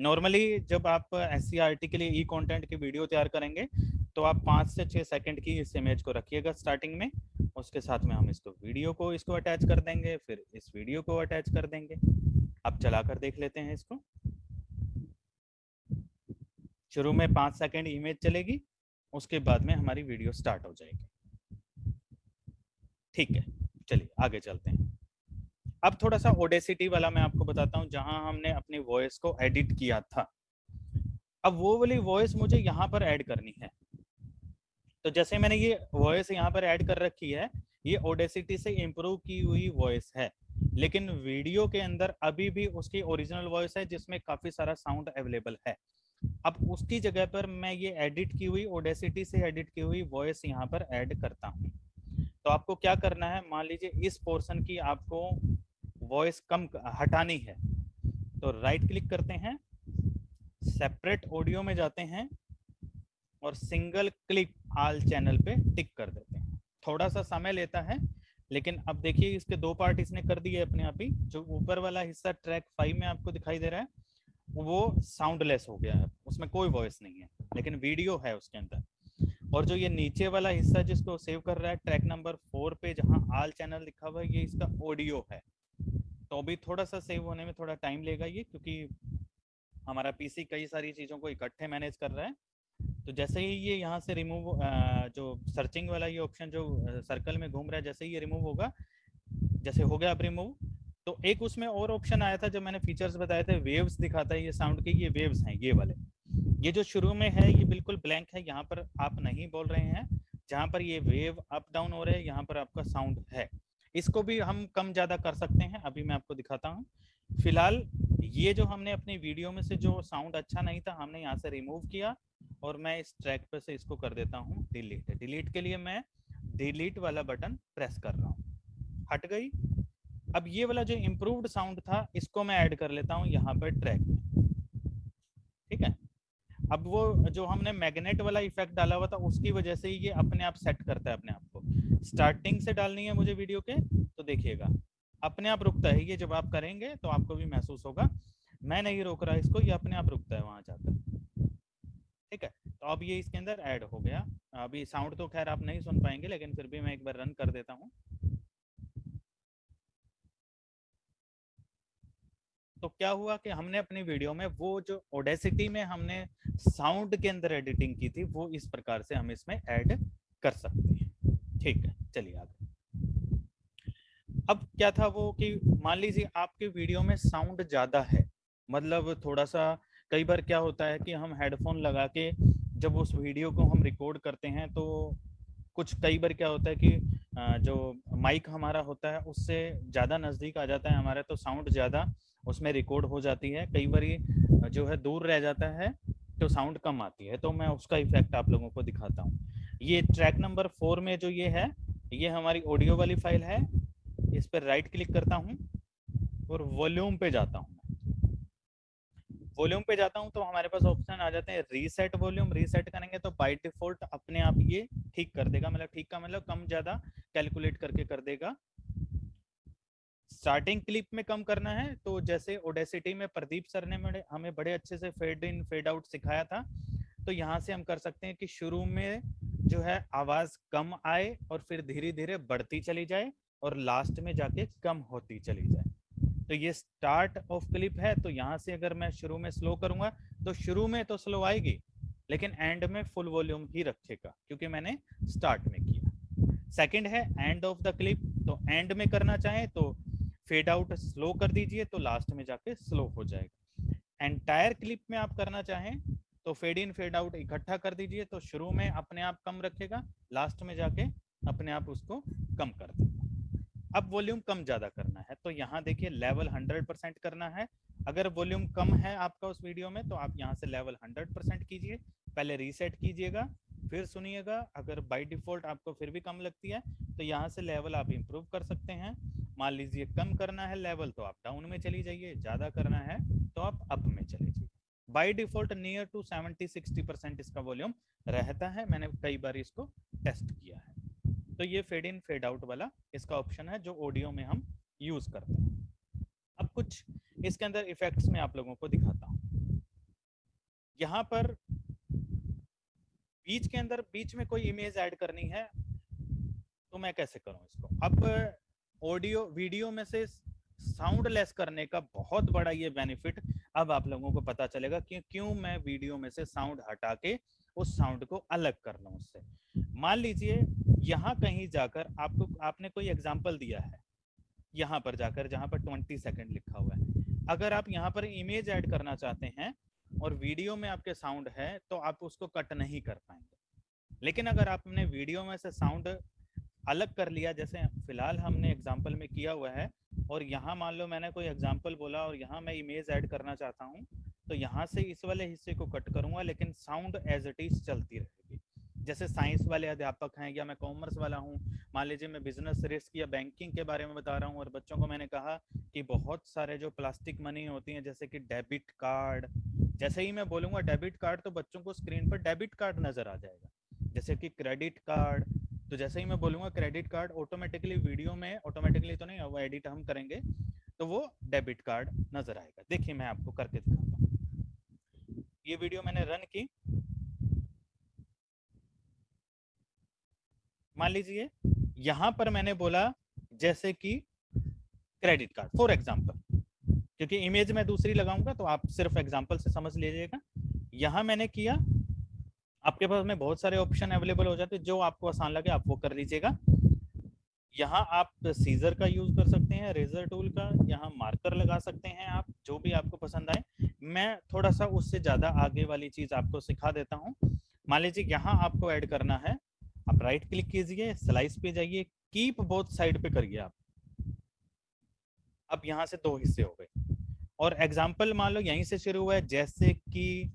नॉर्मली जब आप एस के लिए ई कंटेंट की वीडियो तैयार करेंगे तो आप पाँच से छः सेकंड की इस इमेज को रखिएगा स्टार्टिंग में, उसके साथ में हम इसको वीडियो को इसको अटैच कर देंगे, फिर इस वीडियो को अटैच कर देंगे। अब चला कर देख लेते हैं इसको। शुरू में पाँच सेकंड इमेज चलेगी, उसके बाद में हमारी वीडियो स्टार्ट हो जाएगी। ठीक है, चलिए आगे चलते हैं। अब थोड़ा सा ओडेसिटी वाला मैं आपको बताता हूँ, जहाँ हमने अपनी वॉइस को एडिट किया था। अब वो वाली वॉइस मुझे यहाँ पर ऐड करनी है। तो जैसे मैंने ये वॉइस यहाँ पर ऐड कर रखी है, ये ओडेसिटी से इम्प्रूव की हुई वॉइस है, लेकिन वीडियो के अंदर अभी भी उसकी ओरिजिनल वॉइस है, जिसमें काफ़ी सारा साउंड अवेलेबल है। अब उसकी जगह पर मैं ये एडिट की हुई ओडेसिटी से एडिट की हुई वॉइस यहाँ पर ऐड करता हूँ। तो आपको क्या करना है, मान लीजिए इस पोर्शन की आपको वॉइस कम हटानी है तो राइट क्लिक करते हैं सेपरेट ऑडियो में जाते हैं और सिंगल क्लिक आल चैनल पे टिक कर देते हैं। थोड़ा सा समय लेता है, लेकिन अब देखिए इसके दो पार्ट इसने कर दिए अपने आप ही। जो ऊपर वाला हिस्सा ट्रैक फाइव में आपको दिखाई दे रहा है, वो साउंडलेस हो गया है। उसमें कोई वॉइस नहीं है, लेकिन वीडियो है उसके अंदर। और जो ये नीचे वाला हिस्सा जिसको सेव कर रहा है, ट्रैक नंबर फोर पे जहाँ आल चैनल लिखा हुआ है, ये इसका ऑडियो है। तो अभी थोड़ा सा सेव होने में थोड़ा टाइम लेगा ये, क्योंकि हमारा पीसी कई सारी चीज़ों को इकट्ठे मैनेज कर रहा है। तो जैसे ही ये यहाँ से रिमूव जो सर्चिंग वाला ये ऑप्शन जो सर्कल में घूम रहा है, जैसे ही ये रिमूव होगा, जैसे हो गया अब रिमूव तो एक उसमें और ऑप्शन आया था जो मैंने फीचर्स बताए थे वेव्स दिखाता है ये साउंड के, ये वेव्स हैं, ये वाले। ये जो शुरू में है, ये बिल्कुल ब्लैंक है, यहाँ पर आप नहीं बोल रहे हैं, जहाँ पर ये वेव अप डाउन हो रहे हैं, यहाँ पर आपका साउंड है। इसको भी हम कम ज़्यादा कर सकते हैं, अभी मैं आपको दिखाता हूँ। फ़िलहाल, ये जो हमने अपनी वीडियो में से जो साउंड अच्छा नहीं था, हमने यहाँ से रिमूव किया और मैं इस ट्रैक पे से इसको कर देता हूँ डिलीट डिलीट के लिए मैं डिलीट वाला बटन प्रेस कर रहा हूँ। हट गई। अब ये वाला जो इम्प्रूव्ड साउंड था, इसको मैं ऐड कर लेता हूँ यहाँ पर ट्रैक में। ठीक है? अब वो जो हमने मैग्नेट वाला इफ़ेक्ट डाला हुआ था, उसकी वजह से ही ये अपने आप सेट करता है अपने आप को। स्टार्टिंग से डालनी है मुझे वीडियो के तो देखिएगा। अपने आप रुकता है ये, जब आप करेंगे तो आपको भी महसूस होगा। मैं नहीं रोक रहा इसको, ये अपने आप रुकता है वहाँ जाकर। तो अब ये इसके अंदर ऐड हो गया। अभी साउंड तो खैर आप नहीं सुन पाएँगे, लेकिन फिर भी मैं एक बार रन कर देता हूँ। तो क्या हुआ कि हमने अपनी वीडियो में वो जो ओडेसिटी में हमने साउंड के अंदर एडिटिंग की थी, वो इस प्रकार से हम इसमें ऐड कर सकते हैं। ठीक है, चलिए आगे। अब क्या था वो कि मान लीजिए आपके वीडियो में साउंड ज़्यादा है मतलब थोड़ा सा कई बार क्या होता है कि हम हेडफोन लगा के जब उस वीडियो को हम रिकॉर्ड करते हैं तो कुछ कई बार क्या होता है कि जो माइक हमारा होता है, उससे ज़्यादा नज़दीक आ जाता है हमारा तो साउंड ज़्यादा उसमें रिकॉर्ड हो जाती है। कई बार जो है दूर रह जाता है तो साउंड कम आती है। तो मैं उसका इफ़ेक्ट आप लोगों को दिखाता हूँ। ये ट्रैक नंबर फोर में जो ये है, ये हमारी ऑडियो वाली फ़ाइल है। इस पर राइट क्लिक करता हूँ और वॉल्यूम पे जाता हूँ। वॉल्यूम पे जाता हूँ तो हमारे पास ऑप्शन आ जाते हैं रीसेट वॉल्यूम, रीसेट करेंगे तो बाय डिफ़ॉल्ट अपने आप ये ठीक कर देगा मतलब ठीक का मतलब कम ज़्यादा कैलकुलेट करके कर देगा। स्टार्टिंग क्लिप में कम करना है तो जैसे ओडेसिटी में प्रदीप सर ने हमें बड़े अच्छे से फेड इन, फेड आउट सिखाया था तो यहाँ से हम कर सकते हैं कि शुरू में जो है आवाज़ कम आए और फिर धीरे धीरे बढ़ती चली जाए और लास्ट में जाके कम होती चली जाए। तो ये स्टार्ट ऑफ़ क्लिप है तो यहाँ से अगर मैं शुरू में स्लो करूँगा तो शुरू में तो स्लो आएगी, लेकिन एंड में फुल वॉल्यूम ही रखेगा, क्योंकि मैंने स्टार्ट में किया। सेकंड है एंड ऑफ़ द क्लिप तो एंड में करना चाहे तो फेड आउट स्लो कर दीजिए तो लास्ट में जाके स्लो हो जाएगा। एंटायर क्लिप में आप करना चाहें तो फेड इन फेड आउट इकट्ठा कर दीजिए तो शुरू में अपने आप कम रखेगा लास्ट में जाके अपने आप उसको कम कर देगा अब वॉल्यूम कम ज़्यादा करना है तो यहाँ देखिए लेवल 100 परसेंट करना है। अगर वॉल्यूम कम है आपका उस वीडियो में तो आप यहाँ से लेवल 100 परसेंट कीजिए, पहले रीसेट कीजिएगा, फिर सुनिएगा, अगर बाय डिफ़ॉल्ट आपको फिर भी कम लगती है तो यहाँ से लेवल आप इम्प्रूव कर सकते हैं। मान लीजिए कम करना है लेवल तो आप डाउन में चली जाइए, ज़्यादा करना है तो आप अप में चले जाइए। By default near to seventy sixty percent इसका वॉल्यूम रहता है, मैंने कई बार इसको टेस्ट किया है। तो ये फेड इन फेड आउट वाला इसका ऑप्शन है जो ऑडियो में हम यूज़ करते हैं। अब कुछ इसके अंदर इफेक्ट्स में आप लोगों को दिखाता हूँ। यहाँ पर बीच के अंदर, बीच में कोई इमेज ऐड करनी है तो मैं कैसे करूँ इसको? अब ऑडियो वीडियो में से साउंड लेस करने का बहुत बड़ा ये बेनिफिट अब आप लोगों को पता चलेगा कि क्यों मैं वीडियो में से साउंड हटा के उस साउंड को अलग कर लो उससे। मान लीजिए, यहाँ कहीं जाकर आपको, आपने कोई एग्ज़ाम्पल दिया है, यहाँ पर जाकर, जहाँ पर ट्वेंटी सेकेंड लिखा हुआ है। अगर आप यहाँ पर इमेज ऐड करना चाहते हैं और वीडियो में आपके साउंड है तो आप उसको कट नहीं कर पाएँगे। लेकिन अगर आपने वीडियो में से साउंड अलग कर लिया, जैसे फ़िलहाल हमने एग्ज़ाम्पल में किया हुआ है, और यहाँ मान लो मैंने कोई एग्ज़ाम्पल बोला और यहाँ मैं इमेज ऐड करना चाहता हूँ तो यहाँ से इस वाले हिस्से को कट करूँगा, लेकिन साउंड एज इट इज़ चलती रहेगी। जैसे साइंस वाले अध्यापक हैं या मैं कॉमर्स वाला हूँ, मान लीजिए मैं बिज़नेस रिस्क या बैंकिंग के बारे में बता रहा हूँ और बच्चों को मैंने कहा कि बहुत सारे जो प्लास्टिक मनी होती हैं, जैसे कि डेबिट कार्ड जैसे ही मैं बोलूँगा डेबिट कार्ड तो बच्चों को स्क्रीन पर डेबिट कार्ड नज़र आ जाएगा। जैसे कि क्रेडिट कार्ड तो जैसे ही मैं बोलूँगा क्रेडिट कार्ड ऑटोमेटिकली वीडियो में ऑटोमेटिकली तो नहीं, वो एडिट हम करेंगे तो वो डेबिट कार्ड नज़र आएगा। देखिए मैं आपको करके दिखाता हूँ ये वीडियो मैंने रन की। मान लीजिए, यहाँ पर मैंने बोला जैसे कि क्रेडिट कार्ड फॉर एग्जांपल क्योंकि इमेज में दूसरी लगाऊँगा तो आप सिर्फ़ एग्जांपल से समझ लीजिएगा। यहाँ मैंने किया, आपके पास में बहुत सारे ऑप्शन अवेलेबल हो जाते हैं, जो आपको आसान लगे, आप वो कर लीजिएगा। यहाँ आप सीजर का यूज़ कर सकते हैं, रेजर टूल का, यहाँ मार्कर लगा सकते हैं आप, जो भी आपको पसंद आए। मैं थोड़ा सा उससे ज़्यादा आगे वाली चीज़ आपको सिखा देता हूँ। मान लीजिए यहाँ आपको ऐड करना है, आप राइट क्लिक कीजिए, स्लाइस पे जाइए, कीप बोथ साइड पे करिए आप। अब यहाँ से दो हिस्से हो गए। और एग्ज़ाम्पल मान लो यहीं से शुरू हुआ है, जैसे कि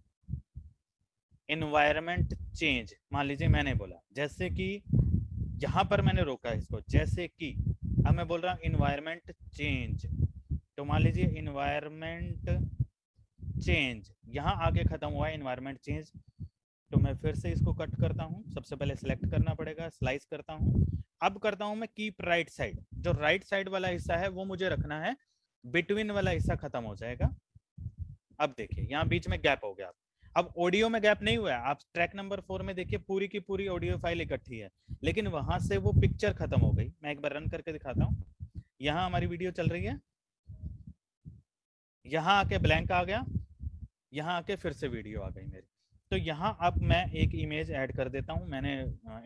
इन्वायरमेंट चेंज मान लीजिए मैंने बोला, जैसे कि यहाँ पर मैंने रोका इसको, जैसे कि, अब मैं बोल रहा हूँ इन्वायरमेंट चेंज तो मान लीजिए इन्वायरमेंट चेंज यहाँ आगे खत्म हुआ है इन्वायरमेंट चेंज तो मैं फिर से इसको कट करता हूँ. सबसे पहले सिलेक्ट करना पड़ेगा स्लाइस करता हूँ. अब करता हूँ मैं कीप राइट साइड जो राइट साइड वाला हिस्सा है, वो मुझे रखना है. बिटवीन वाला हिस्सा खत्म हो जाएगा. अब देखिए, यहाँ बीच में गैप हो गया अब ऑडियो में गैप नहीं हुआ है। आप ट्रैक नंबर फोर में देखिए, पूरी की पूरी ऑडियो फ़ाइल इकट्ठी है। लेकिन वहाँ से वो पिक्चर खत्म हो गई। मैं एक बार रन करके दिखाता हूँ। यहाँ हमारी वीडियो चल रही है। यहाँ आके ब्लैंक आ गया। यहाँ आके फिर से वीडियो आ गई मेरी। तो यहाँ अब मैं एक इमेज ऐड कर देता हूँ। मैंने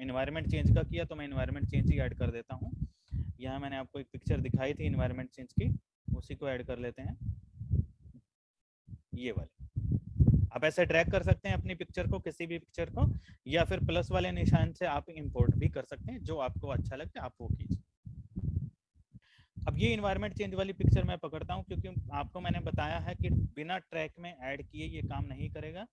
इन्वायरमेंट चेंज का किया तो मैं इन्वायरमेंट चेंज ही ऐड कर देता हूँ। यहाँ मैंने आपको एक पिक्चर दिखाई थी इन्वायरमेंट चेंज की। उसी को ऐड कर लेते हैं। ये वाले। आप ऐसे ड्रैग कर सकते हैं अपनी पिक्चर को, किसी भी पिक्चर को, या फिर प्लस वाले निशान से आप इंपोर्ट भी कर सकते हैं, जो आपको अच्छा लगता है, आप वो कीजिए। अब ये इन्वायरमेंट चेंज वाली पिक्चर मैं पकड़ता हूँ, क्योंकि आपको मैंने बताया है कि बिना ट्रैक में ऐड किए ये काम नहीं करेगा।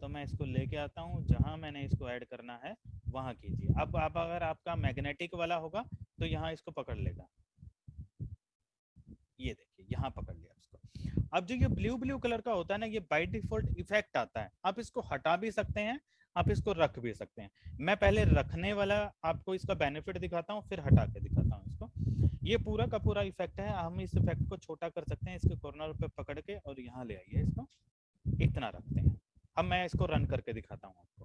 तो मैं इसको लेके आता हूँ, जहाँ मैंने इसको ऐड करना है, वहाँ कीजिए। अब आप अगर आपका मैग्नेटिक वाला होगा तो यहाँ इसको पकड़ लेगा। ये देखिए, यहाँ पकड़ इसको अब जो ये ब्लू ब्लू कलर का होता है ना, ये बाई डिफ़ॉल्ट इफ़ेक्ट आता है। आप इसको हटा भी सकते हैं, आप इसको रख भी सकते हैं। मैं पहले रखने वाला आपको इसका बेनिफिट दिखाता हूँ, फिर हटा के दिखाता हूँ इसको। ये पूरा का पूरा इफ़ेक्ट है, हम इस इफ़ेक्ट को छोटा कर सकते हैं, इसके कॉर्नर पे पकड़ के और यहाँ ले आइए इसको। इतना रखते हैं। अब मैं इसको रन करके दिखाता हूँ आपको।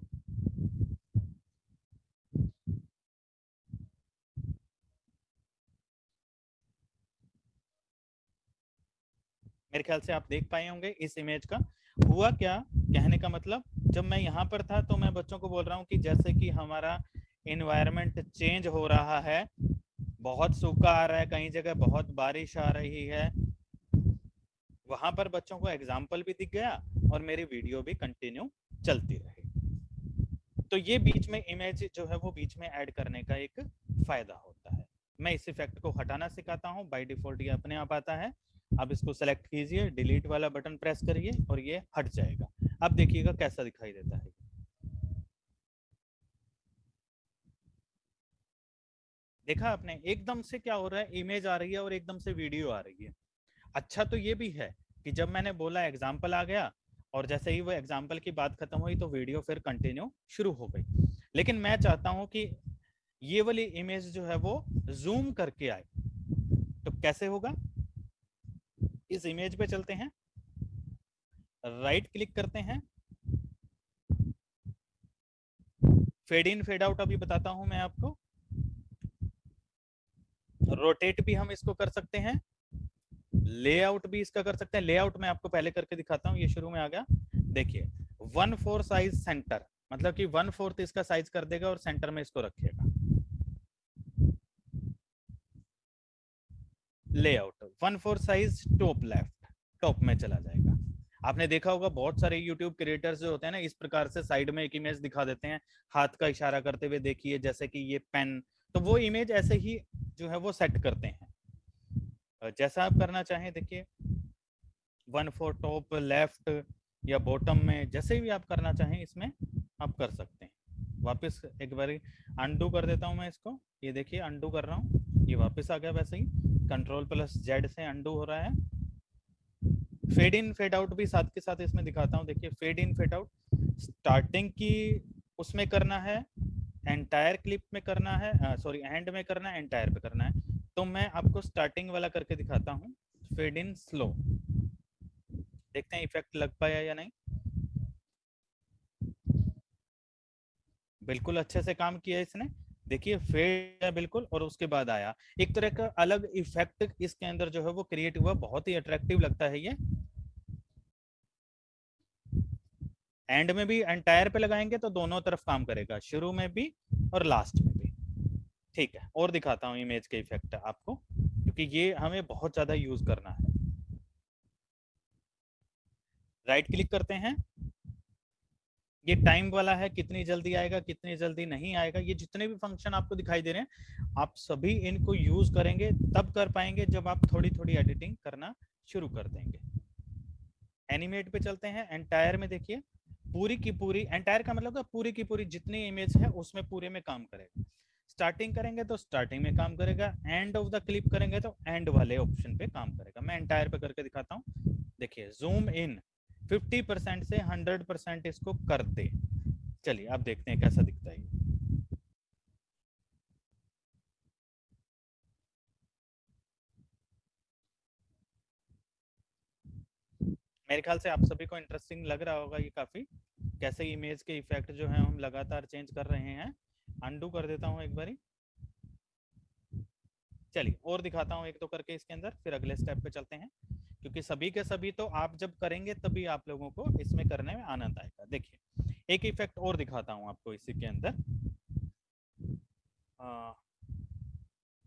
मेरे ख्याल से आप देख पाए होंगे इस इमेज का। हुआ क्या? कहने का मतलब जब मैं यहाँ पर था तो मैं बच्चों को बोल रहा हूँ कि जैसे कि हमारा इन्वायरमेंट चेंज हो रहा है, बहुत सूखा आ रहा है, कहीं जगह बहुत बारिश आ रही है, वहाँ पर बच्चों को एग्ज़ाम्पल भी दिख गया और मेरी वीडियो भी कंटिन्यू चलती रही। तो ये बीच में इमेज जो है वो बीच में ऐड करने का एक फ़ायदा होता है। मैं इस इफ़ेक्ट को हटाना सिखाता हूँ बाई डिफ़ॉल्ट ये अपने आप आता है। अब इसको सेलेक्ट कीजिए डिलीट वाला बटन प्रेस करिए और ये हट जाएगा। अब देखिएगा कैसा दिखाई देता है। देखा आपने? एकदम से क्या हो रहा है? इमेज आ रही है और एकदम से वीडियो आ रही है। अच्छा तो ये भी है कि जब मैंने बोला एग्ज़ाम्पल आ गया और जैसे ही वो एग्ज़ाम्पल की बात खत्म हुई तो वीडियो फिर कंटिन्यू शुरू हो गई। लेकिन मैं चाहता हूँ कि ये वाली इमेज जो है वो जूम करके आए। तो कैसे होगा? इस इमेज पे चलते हैं। राइट क्लिक करते हैं। फेड इन फेड आउट अभी बताता हूँ मैं आपको। रोटेट भी हम इसको कर सकते हैं। लेआउट भी इसका कर सकते हैं। लेआउट मैं आपको पहले करके दिखाता हूँ, ये शुरू में आ गया। देखिए वन फोर साइज़ सेंटर मतलब कि वन फोर्थ इसका साइज़ कर देगा और सेंटर में इसको रखेगा layout one four size top left top में चला जाएगा। आपने देखा होगा, बहुत सारे यूट्यूब क्रिएटर्स जो होते हैं ना, इस प्रकार से साइड में एक इमेज दिखा देते हैं। हाथ का इशारा करते हुए देखिए, जैसे कि ये पेन तो वो इमेज ऐसे ही जो है वो सेट करते हैं। जैसा आप करना चाहें, देखिए वन फोर टॉप लेफ़्ट या बॉटम में, जैसे भी आप करना चाहें, इसमें आप कर सकते हैं। वापस एक बार अंडू कर देता हूँ मैं इसको। ये देखिए अंडू कर रहा हूँ, ये वापस आ गया वैसे ही। कंट्रोल प्लस जेड से अंडू हो रहा है। फेड इन फेड आउट भी साथ के साथ इसमें दिखाता हूँ। देखिए fade in fade out starting की उसमें करना है एंटायर क्लिप में करना है सॉरी एंड में करना है एंटायर पे करना है। तो मैं आपको स्टार्टिंग वाला करके दिखाता हूँ। फेड इन स्लो देखते हैं इफ़ेक्ट लग पाया या नहीं। बिल्कुल अच्छे से काम किया इसने। देखिए, फेड है बिल्कुल और उसके बाद आया। एक तरह का अलग इफ़ेक्ट इसके अंदर जो है वो क्रिएट हुआ, बहुत ही अट्रैक्टिव लगता है ये। एंड में भी एंटायर पे लगाएँगे तो दोनों तरफ़ काम करेगा, शुरू में भी और लास्ट में भी। ठीक है, और दिखाता हूँ इमेज के इफ़ेक्ट आपको, क्योंकि ये हमें बहुत ज़्यादा यूज़ करना है। राइट क्लिक करते हैं। ये टाइम वाला है, कितनी जल्दी आएगा, कितनी जल्दी नहीं आएगा, ये जितने भी फ़ंक्शन आपको दिखाई दे रहे हैं, आप सभी इनको यूज़ करेंगे, तब कर पाएँगे जब आप थोड़ी थोड़ी एडिटिंग करना शुरू कर देंगे। एनिमेट पे चलते हैं एंटायर में देखिए, पूरी की पूरी एंटायर का मतलब पूरी की पूरी जितनी इमेज है, उसमें पूरे में काम करेगा। स्टार्टिंग करेंगे तो स्टार्टिंग में काम करेगा एंड ऑफ़ द क्लिप करेंगे तो एंड वाले ऑप्शन पे काम करेगा। मैं एंटायर पे करके दिखाता हूँ। देखिए जूम इन 50 परसेंट से 100 परसेंट इसको कर दे। चलिए, आप देखते हैं कैसा दिखता है मेरे ख्याल से आप सभी को इंटरेस्टिंग लग रहा होगा ये काफ़ी, कैसे इमेज के इफ़ेक्ट जो है हम लगातार चेंज कर रहे हैं। अंडू कर देता हूँ एक बारी। चलिए, और दिखाता हूँ एक तो करके इसके अंदर, फिर अगले स्टेप पे चलते हैं। क्योंकि सभी के सभी तो आप जब करेंगे तभी आप लोगों को इसमें करने में आनंद आएगा। देखिए, एक इफ़ेक्ट और दिखाता हूँ आपको इसी के अंदर।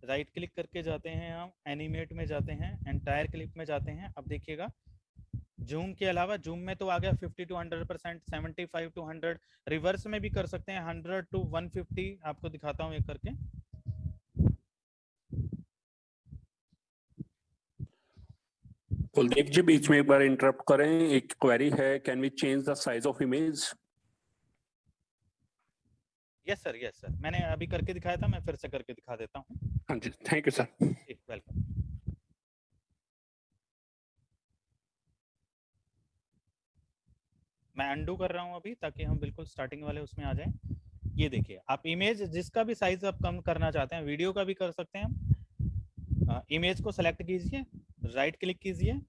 राइट क्लिक करके जाते हैं हम एनिमेट में जाते हैं एंटायर क्लिप में जाते हैं। अब देखिएगा जूम के अलावा जूम में तो आ गया 50 to 100 percent seventy five to 100 reverse में भी कर सकते हैं 100 टू 150 आपको दिखाता हूँ एक करके। कुलदीप जी बीच में एक बार इंटरप्ट करें। एक क्वेरी है can we change the size of image yes sir yes sir मैंने अभी करके दिखाया था मैं फिर से करके दिखा देता हूँ। हाँ जी थैंक यू सर वेलकम मैं अंडू कर रहा हूँ अभी ताकि हम बिल्कुल स्टार्टिंग वाले उसमें आ जाएँ। ये देखिए आप इमेज जिसका भी साइज़ आप कम करना चाहते हैं वीडियो का भी कर सकते हैं। इमेज को सेलेक्ट कीजिए। राइट क्लिक कीजिए।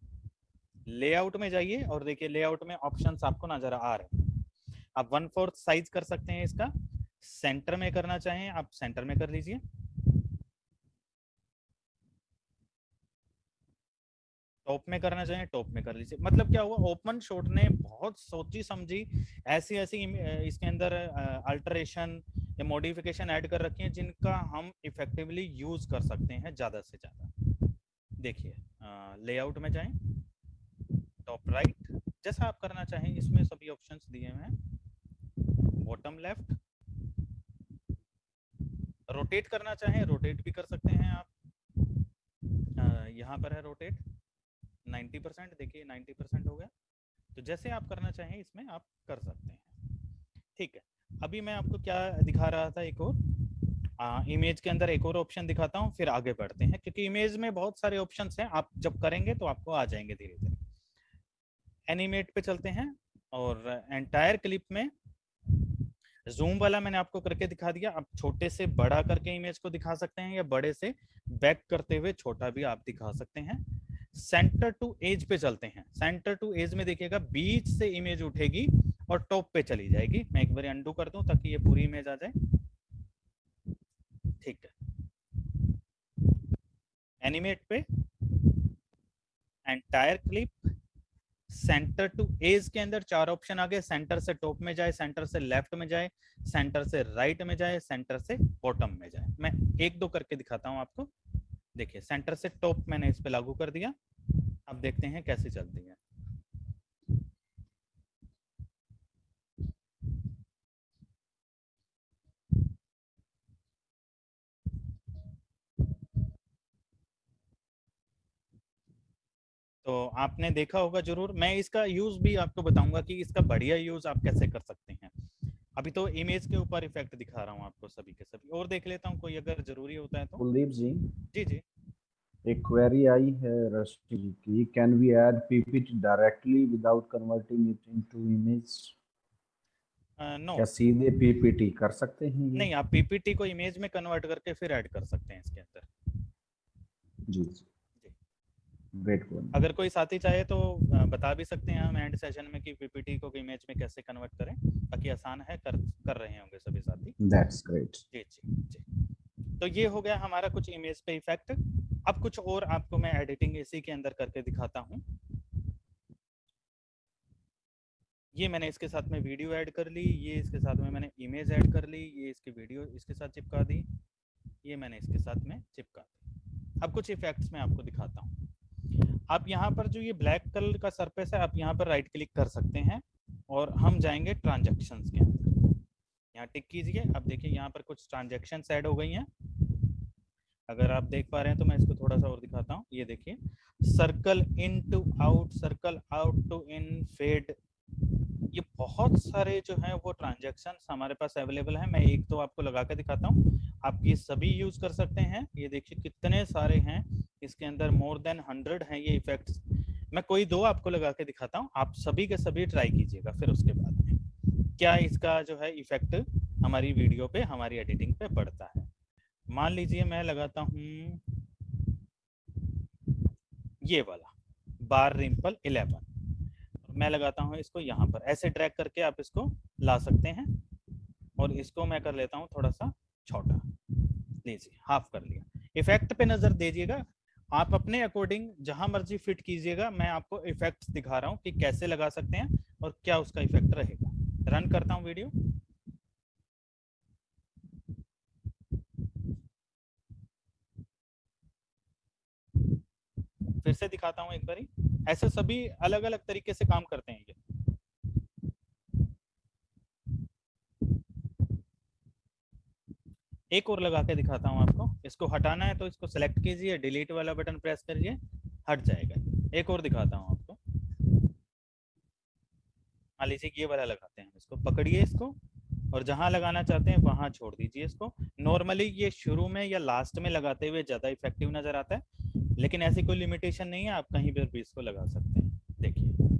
लेआउट में जाइए और देखिए लेआउट में ऑप्शंस आपको नज़र आ रहे आप वन फोर्थ साइज़ कर सकते हैं इसका। सेंटर में करना चाहें आप सेंटर में कर लीजिए। टॉप में करना चाहें टॉप में कर लीजिए। मतलब क्या हुआ? ओपन शॉट ने बहुत सोची समझी ऐसी ऐसी इसके अंदर अल्टरेशन या मॉडिफिकेशन ऐड कर रखी है जिनका हम इफेक्टिवली यूज़ कर सकते हैं ज़्यादा से ज़्यादा। देखिए लेआउट में जाएँ टॉप राइट जैसा आप करना चाहें, इसमें सभी ऑप्शंस दिए हुए हैं। बॉटम लेफ़्ट रोटेट करना चाहें रोटेट भी कर सकते हैं आप। यहाँ पर है रोटेट 90 परसेंट देखिए 90 परसेंट हो गया। तो जैसे आप करना चाहें, इसमें आप कर सकते हैं। ठीक है, अभी मैं आपको क्या दिखा रहा था एक और? इमेज के अंदर एक और ऑप्शन दिखाता हूँ, फिर आगे बढ़ते हैं। क्योंकि इमेज में बहुत सारे ऑप्शंस हैं, आप जब करेंगे तो आपको आ जाएँगे धीरे धीरे। एनिमेट पे चलते हैं और एंटायर क्लिप में जूम वाला मैंने आपको करके दिखा दिया। आप छोटे से, बड़ा करके इमेज को दिखा सकते हैं या बड़े से बैक करते हुए छोटा भी आप दिखा सकते हैं। सेंटर टू एज पे चलते हैं। सेंटर टू एज में देखिएगा, बीच से इमेज उठेगी और टॉप पे चली जाएगी। मैं एक बार अंडू कर दूँ ताकि ये पूरी इमेज आ जाए। है। एनिमेट पे entire clip centre to edge के अंदर चार ऑप्शन आ गए। सेंटर से टॉप में जाए सेंटर से लेफ़्ट में जाए सेंटर से राइट में जाए सेंटर से बॉटम में जाए। मैं एक दो करके दिखाता हूँ आपको। देखिए सेंटर से टॉप मैंने इस पे लागू कर दिया। अब देखते हैं कैसे चलती है। तो आपने देखा होगा ज़रूर मैं इसका यूज़ भी आपको बताऊँगा कि इसका बढ़िया यूज़ आप कैसे कर सकते हैं। अभी तो इमेज के ऊपर इफ़ेक्ट दिखा रहा हूँ आपको सभी के सभी। और देख लेता हूँ कोई अगर ज़रूरी होता है तो। कुलदीप जी। जी जी। एक क्वेरी आई है रश्मि जी की can we add PPT directly without converting it into image no क्या सीधे पीपीटी कर सकते हैं नहीं आप पीपीटी को इमेज में कन्वर्ट करके फिर ऐड कर सकते हैं इसके अंदर। जी जी। ग्रेट अगर कोई साथी चाहे तो बता भी सकते हैं हम एंड सेशन में कि पीपीटी को इमेज में कैसे कन्वर्ट करें ताकि आसान है कर कर रहे होंगे सभी साथी। दैट्स ग्रेट जी जी जी। तो ये हो गया हमारा कुछ इमेज पे इफ़ेक्ट अब कुछ और आपको मैं एडिटिंग इसी के अंदर करके दिखाता हूँ। ये मैंने इसके साथ में वीडियो ऐड कर ली ये इसके साथ में मैंने इमेज ऐड कर ली ये इसकी वीडियो इसके साथ चिपका दी ये मैंने इसके साथ में चिपका दी। अब कुछ इफेक्ट्स मैं आपको दिखाता हूँ। आप यहाँ पर जो ये ब्लैक कलर का सरफेस है, आप यहाँ पर राइट क्लिक कर सकते हैं और हम जाएँगे ट्रांजेक्शन के अंदर। यहाँ टिक कीजिए। अब देखिए यहाँ पर कुछ ट्रांजेक्शन ऐड हो गई हैं। अगर आप देख पा रहे हैं तो मैं इसको थोड़ा सा और दिखाता हूँ। ये देखिए circle in to out circle out to in fade ये बहुत सारे जो है वो ट्रांजेक्शन हमारे पास अवेलेबल है। मैं एक तो आपको लगा के दिखाता हूँ। आप ये सभी यूज़ कर सकते हैं। ये देखिए कितने सारे हैं। इसके अंदर मोर देन हंड्रेड हैं ये इफेक्ट्स मैं कोई दो आपको लगा के दिखाता हूँ। आप सभी के सभी ट्राई कीजिएगा, फिर उसके बाद में। क्या इसका जो है इफ़ेक्ट हमारी वीडियो पे, हमारी एडिटिंग पे पड़ता है? मान लीजिए मैं लगाता हूँ ये वाला बार रिम्पल इलेवन मैं लगाता हूँ इसको यहाँ पर। ऐसे ड्रैग करके आप इसको ला सकते हैं और इसको मैं कर लेता हूँ थोड़ा सा छोटा। लीजिए हाफ़ कर लिया। इफ़ेक्ट पे नज़र दीजिएगा। आप अपने अकॉर्डिंग जहाँ मर्ज़ी फिट कीजिएगा, मैं आपको इफेक्ट्स दिखा रहा हूँ कि कैसे लगा सकते हैं और क्या उसका इफ़ेक्ट रहेगा। रन करता हूँ वीडियो फिर से दिखाता हूँ एक बारी। ऐसे सभी अलग अलग तरीके से काम करते हैं ये। एक और लगा के दिखाता हूँ आपको। इसको हटाना है तो इसको सेलेक्ट कीजिए डिलीट वाला बटन प्रेस करिए, हट जाएगा। एक और दिखाता हूँ आपको। मान लीजिए ये वाला लगाते हैं इसको। पकड़िए इसको और जहाँ लगाना चाहते हैं वहाँ छोड़ दीजिए इसको। नॉर्मली ये शुरू में या लास्ट में लगाते हुए ज़्यादा इफ़ेक्टिव नज़र आता है। लेकिन ऐसी कोई लिमिटेशन नहीं है, आप कहीं पर भी इसको लगा सकते हैं। देखिए।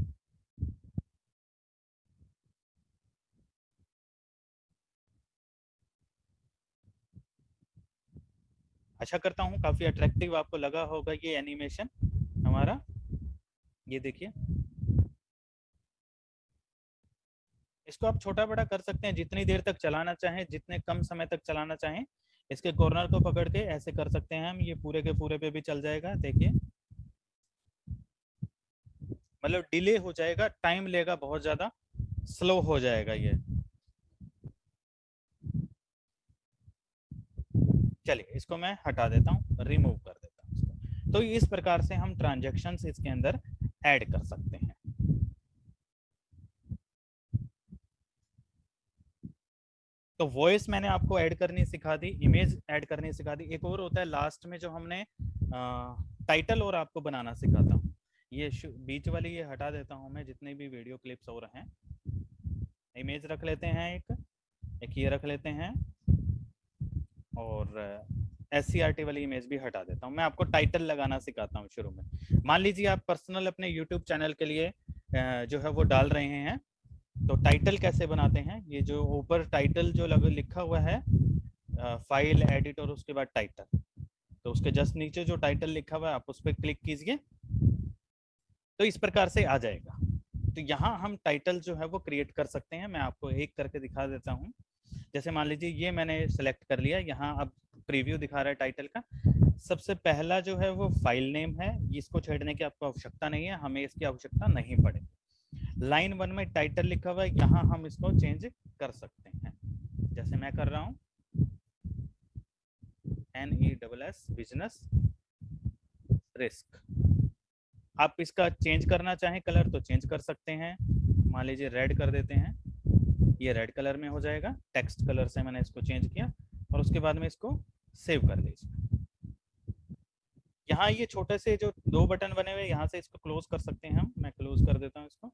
अच्छा करता हूँ काफ़ी अट्रैक्टिव आपको लगा होगा ये एनिमेशन हमारा। ये देखिए। इसको आप छोटा बड़ा कर सकते हैं, जितनी देर तक चलाना चाहें, जितने कम समय तक चलाना चाहें इसके कॉर्नर को पकड़ के ऐसे कर सकते हैं हम, ये पूरे के पूरे पे भी चल जाएगा, देखिए। मतलब डिले हो जाएगा टाइम लेगा बहुत ज़्यादा स्लो हो जाएगा ये। चलिए, इसको मैं हटा देता हूँ रिमूव कर देता हूँ तो इस प्रकार से हम ट्रांजेक्शन इसके अंदर ऐड कर सकते हैं। तो वॉइस मैंने आपको ऐड करनी सिखा दी इमेज ऐड करनी सिखा दी। एक और होता है लास्ट में जो हमने टाइटल और आपको बनाना सिखाता हूँ। ये बीच वाली ये हटा देता हूँ मैं, जितने भी वीडियो क्लिप्स हो रहे हैं। इमेज रख लेते हैं एक एक ये रख लेते हैं, और एस वाली इमेज भी हटा देता हूँ। मैं आपको टाइटल लगाना सिखाता हूँ शुरू में। मान लीजिए आप पर्सनल अपने यूट्यूब चैनल के लिए जो है वो डाल रहे हैं। तो टाइटल कैसे बनाते हैं? ये जो ऊपर टाइटल जो लग, लिखा हुआ है फ़ाइल एडिट और उसके बाद टाइटल तो उसके जस्ट नीचे जो टाइटल लिखा हुआ है, आप उस पर क्लिक कीजिए तो इस प्रकार से आ जाएगा। तो यहाँ हम टाइटल जो है, वो क्रिएट कर सकते हैं। मैं आपको एक करके दिखा देता हूँ। जैसे मान लीजिए, ये मैंने सेलेक्ट कर लिया। यहाँ अब प्रीव्यू दिखा रहा है टाइटल का। सबसे पहला जो है, वो फ़ाइल नेम है। इसको छेड़ने की आपको आवश्यकता नहीं है। हमें इसकी आवश्यकता नहीं पड़ेगी। लाइन वन में टाइटल लिखा हुआ है, यहाँ हम इसको चेंज कर सकते हैं। जैसे मैं कर रहा हूँ। N E double S business risk आप इसका चेंज करना चाहें कलर तो चेंज कर सकते हैं। मान लीजिए रेड कर देते हैं। ये रेड कलर में हो जाएगा। टेक्स्ट कलर से मैंने इसको चेंज किया और उसके बाद में इसको सेव कर दीजिए। यहाँ ये छोटे से जो दो बटन बने हुए यहाँ से इसको क्लोज कर सकते हैं हम। मैं क्लोज कर देता हूँ इसको।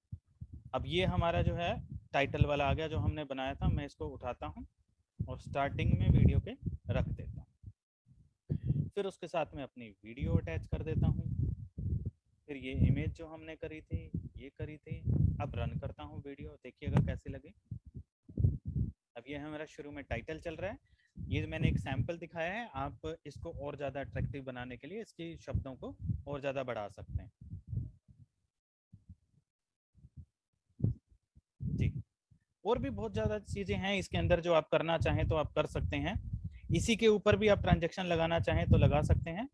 अब ये हमारा जो है टाइटल वाला आ गया जो हमने बनाया था, मैं इसको उठाता हूँ और स्टार्टिंग में वीडियो पे रख देता हूँ। फिर उसके साथ में अपनी वीडियो अटैच कर देता हूँ। फिर ये इमेज जो हमने करी थी, ये करी थी। अब रन करता हूँ वीडियो देखिएगा कैसे लगे। अब ये हमारा शुरू में टाइटल चल रहा है। ये मैंने एक सैंपल दिखाया है, आप इसको और ज़्यादा अट्रैक्टिव बनाने के लिए इसकी शब्दों को और ज़्यादा बढ़ा सकते हैं जी और भी बहुत ज़्यादा चीज़ें हैं इसके अंदर जो आप करना चाहें तो आप कर सकते हैं। इसी के ऊपर भी आप ट्रांजेक्शन लगाना चाहें तो लगा सकते हैं।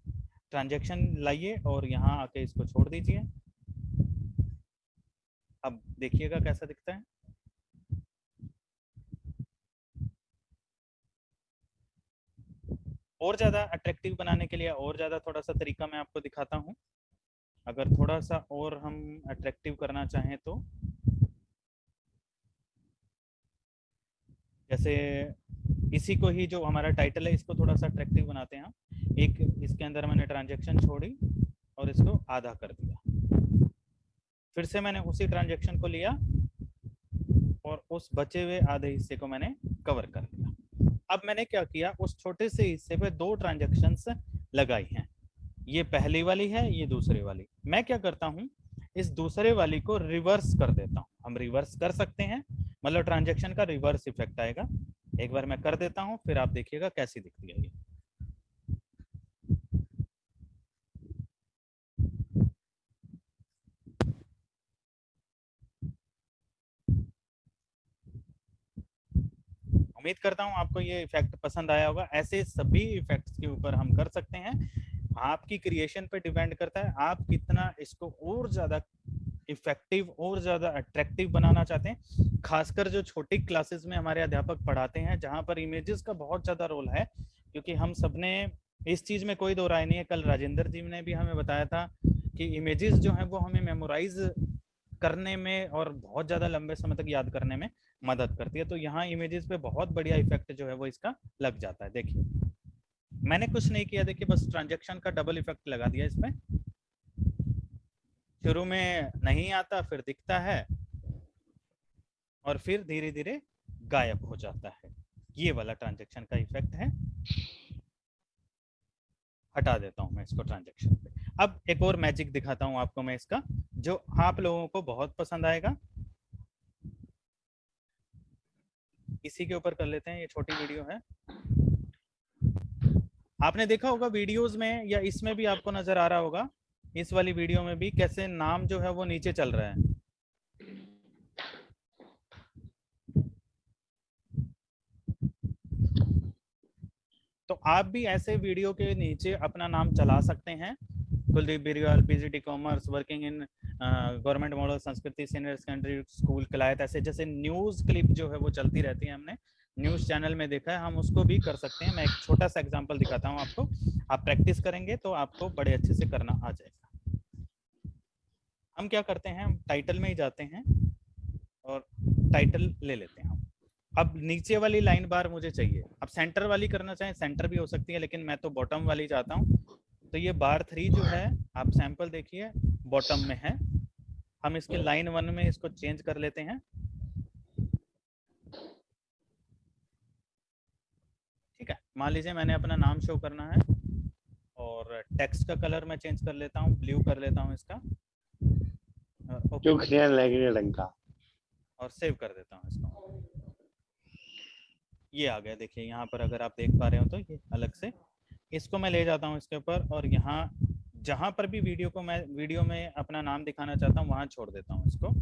ट्रांजेक्शन लाइए और यहाँ आके इसको छोड़ दीजिए। अब देखिएगा कैसा दिखता है। और ज़्यादा अट्रैक्टिव बनाने के लिए और ज़्यादा थोड़ा सा तरीका मैं आपको दिखाता हूँ। अगर थोड़ा सा और हम अट्रैक्टिव करना चाहें तो जैसे इसी को ही जो हमारा टाइटल है, इसको थोड़ा सा अट्रैक्टिव बनाते हैं एक, इसके अंदर मैंने ट्रांजेक्शन छोड़ी और इसको आधा कर दिया। फिर से मैंने उसी ट्रांजेक्शन को लिया और उस बचे हुए आधे हिस्से को मैंने कवर कर लिया अब मैंने क्या किया? उस छोटे से हिस्से पे दो ट्रांजेक्शन लगाई हैं। ये पहली वाली है, ये दूसरी वाली। मैं क्या करता हूँ? इस दूसरे वाली को रिवर्स कर देता हूँ। हम रिवर्स कर सकते हैं मतलब ट्रांजेक्शन का रिवर्स इफ़ेक्ट आएगा। एक बार मैं कर देता हूँ, फिर आप देखिएगा कैसी दिखती है ये। उम्मीद करता हूँ आपको ये इफ़ेक्ट पसंद आया होगा। ऐसे सभी इफेक्ट्स के ऊपर हम कर सकते हैं। आपकी क्रिएशन पे डिपेंड करता है। आप कितना इसको और ज़्यादा इफ़ेक्टिव और ज़्यादा अट्रैक्टिव बनाना चाहते हैं, खासकर जो छोटी क्लासेस में हमारे अध्यापक पढ़ाते हैं, जहाँ पर इमेजेस का बहुत ज़्यादा रोल है, क्योंकि हम सबने इस चीज़ में कोई दो राय नहीं है। कल राजेंद्र जी ने भी हमें बताया था कि इमेजेस जो है वो हमें मेमोराइज करने में और बहुत ज़्यादा लंबे समय तक याद करने में मदद करती है। तो यहाँ इमेजेस पे बहुत बढ़िया इफ़ेक्ट जो है वो इसका लग जाता है। देखिए, मैंने कुछ नहीं किया, देखिए, बस ट्रांजेक्शन का डबल इफ़ेक्ट लगा दिया इसमें शुरू में नहीं आता, फिर दिखता है और फिर धीरे धीरे गायब हो जाता है। ये वाला ट्रांजेक्शन का इफ़ेक्ट है। हटा देता हूँ मैं इसको ट्रांजेक्शन पे। अब एक और मैजिक दिखाता हूँ आपको मैं इसका, जो आप लोगों को बहुत पसंद आएगा। इसी के ऊपर कर लेते हैं, ये छोटी वीडियो है। आपने देखा होगा वीडियोस में या इसमें भी आपको नज़र आ रहा होगा इस वाली वीडियो में भी कैसे नाम जो है वो नीचे चल रहा है। तो आप भी ऐसे वीडियो के नीचे अपना नाम चला सकते हैं। Kuldeep Birwal PGT commerce working in government model, Sanskriti, senior secondary school, Kalayat, ऐसे जैसे न्यूज़ क्लिप जो है वो चलती रहती है हमने। न्यूज़ चैनल में देखा है, हम उसको भी कर सकते हैं। मैं एक छोटा सा एग्जांपल दिखाता हूँ आपको। आप प्रैक्टिस करेंगे तो आपको बड़े अच्छे से करना आ जाएगा। हम क्या करते हैं, हम टाइटल में ही जाते हैं और टाइटल ले लेते हैं हम। अब नीचे वाली लाइन बार मुझे चाहिए। अब सेंटर वाली करना चाहें सेंटर भी हो सकती है, लेकिन मैं तो बॉटम वाली चाहता हूँ। तो ये बार थ्री जो है, आप सैंपल देखिए बॉटम में है। हम इसके लाइन वन में इसको चेंज कर लेते हैं। ठीक है, मान लीजिए मैंने अपना नाम शो करना है और टेक्स्ट का कलर मैं चेंज कर लेता हूँ ब्लू कर लेता हूँ इसका। रंग का और सेव कर देता हूँ इसको। ये आ गया देखिए यहाँ पर अगर आप देख पा रहे हो तो ये अलग से। इसको मैं ले जाता हूँ इसके ऊपर और यहाँ जहाँ पर भी वीडियो को मैं वीडियो में अपना नाम दिखाना चाहता हूँ वहाँ छोड़ देता हूँ इसको।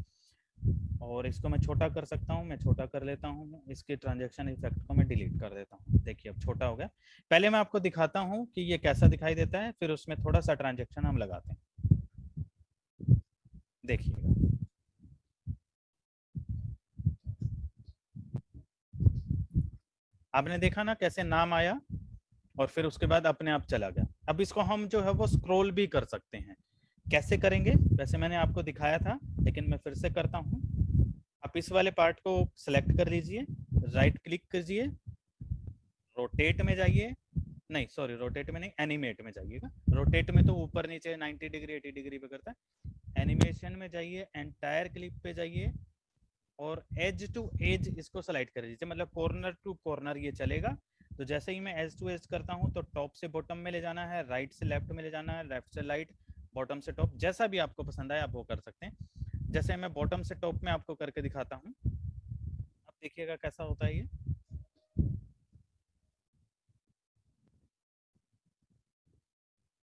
और इसको मैं छोटा कर सकता हूँ मैं छोटा कर लेता हूँ इसके ट्रांजेक्शन इफ़ेक्ट को मैं डिलीट कर देता हूँ। देखिए अब छोटा हो गया। पहले मैं आपको दिखाता हूँ कि ये कैसा दिखाई देता है फिर उसमें थोड़ा सा ट्रांजेक्शन हम लगाते हैं। देखिएगा। आपने देखा ना कैसे नाम आया और फिर उसके बाद अपने आप चला गया। अब इसको हम जो है वो स्क्रॉल भी कर सकते हैं। कैसे करेंगे? वैसे मैंने आपको दिखाया था, लेकिन मैं फिर से करता हूँ। आप इस वाले पार्ट को सिलेक्ट कर लीजिए राइट क्लिक कीजिए रोटेट में जाइए। नहीं सॉरी रोटेट में नहीं एनिमेट में जाइएगा। रोटेट में तो ऊपर नीचे 90 डिग्री 80 डिग्री पे करता है। एनिमेशन में जाइए एंटायर क्लिप पे जाइए और एज टू एज इसको स्लाइड कर दीजिए। मतलब कॉर्नर टू कॉर्नर ये चलेगा। तो जैसे ही मैं एज टू एज करता हूँ तो टॉप से बॉटम में ले जाना है राइट से लेफ़्ट में ले जाना है लेफ़्ट से राइट बॉटम से टॉप जैसा भी आपको पसंद आए आप वो कर सकते हैं। जैसे मैं बॉटम से टॉप में आपको करके दिखाता हूँ। आप देखिएगा कैसा होता है ये।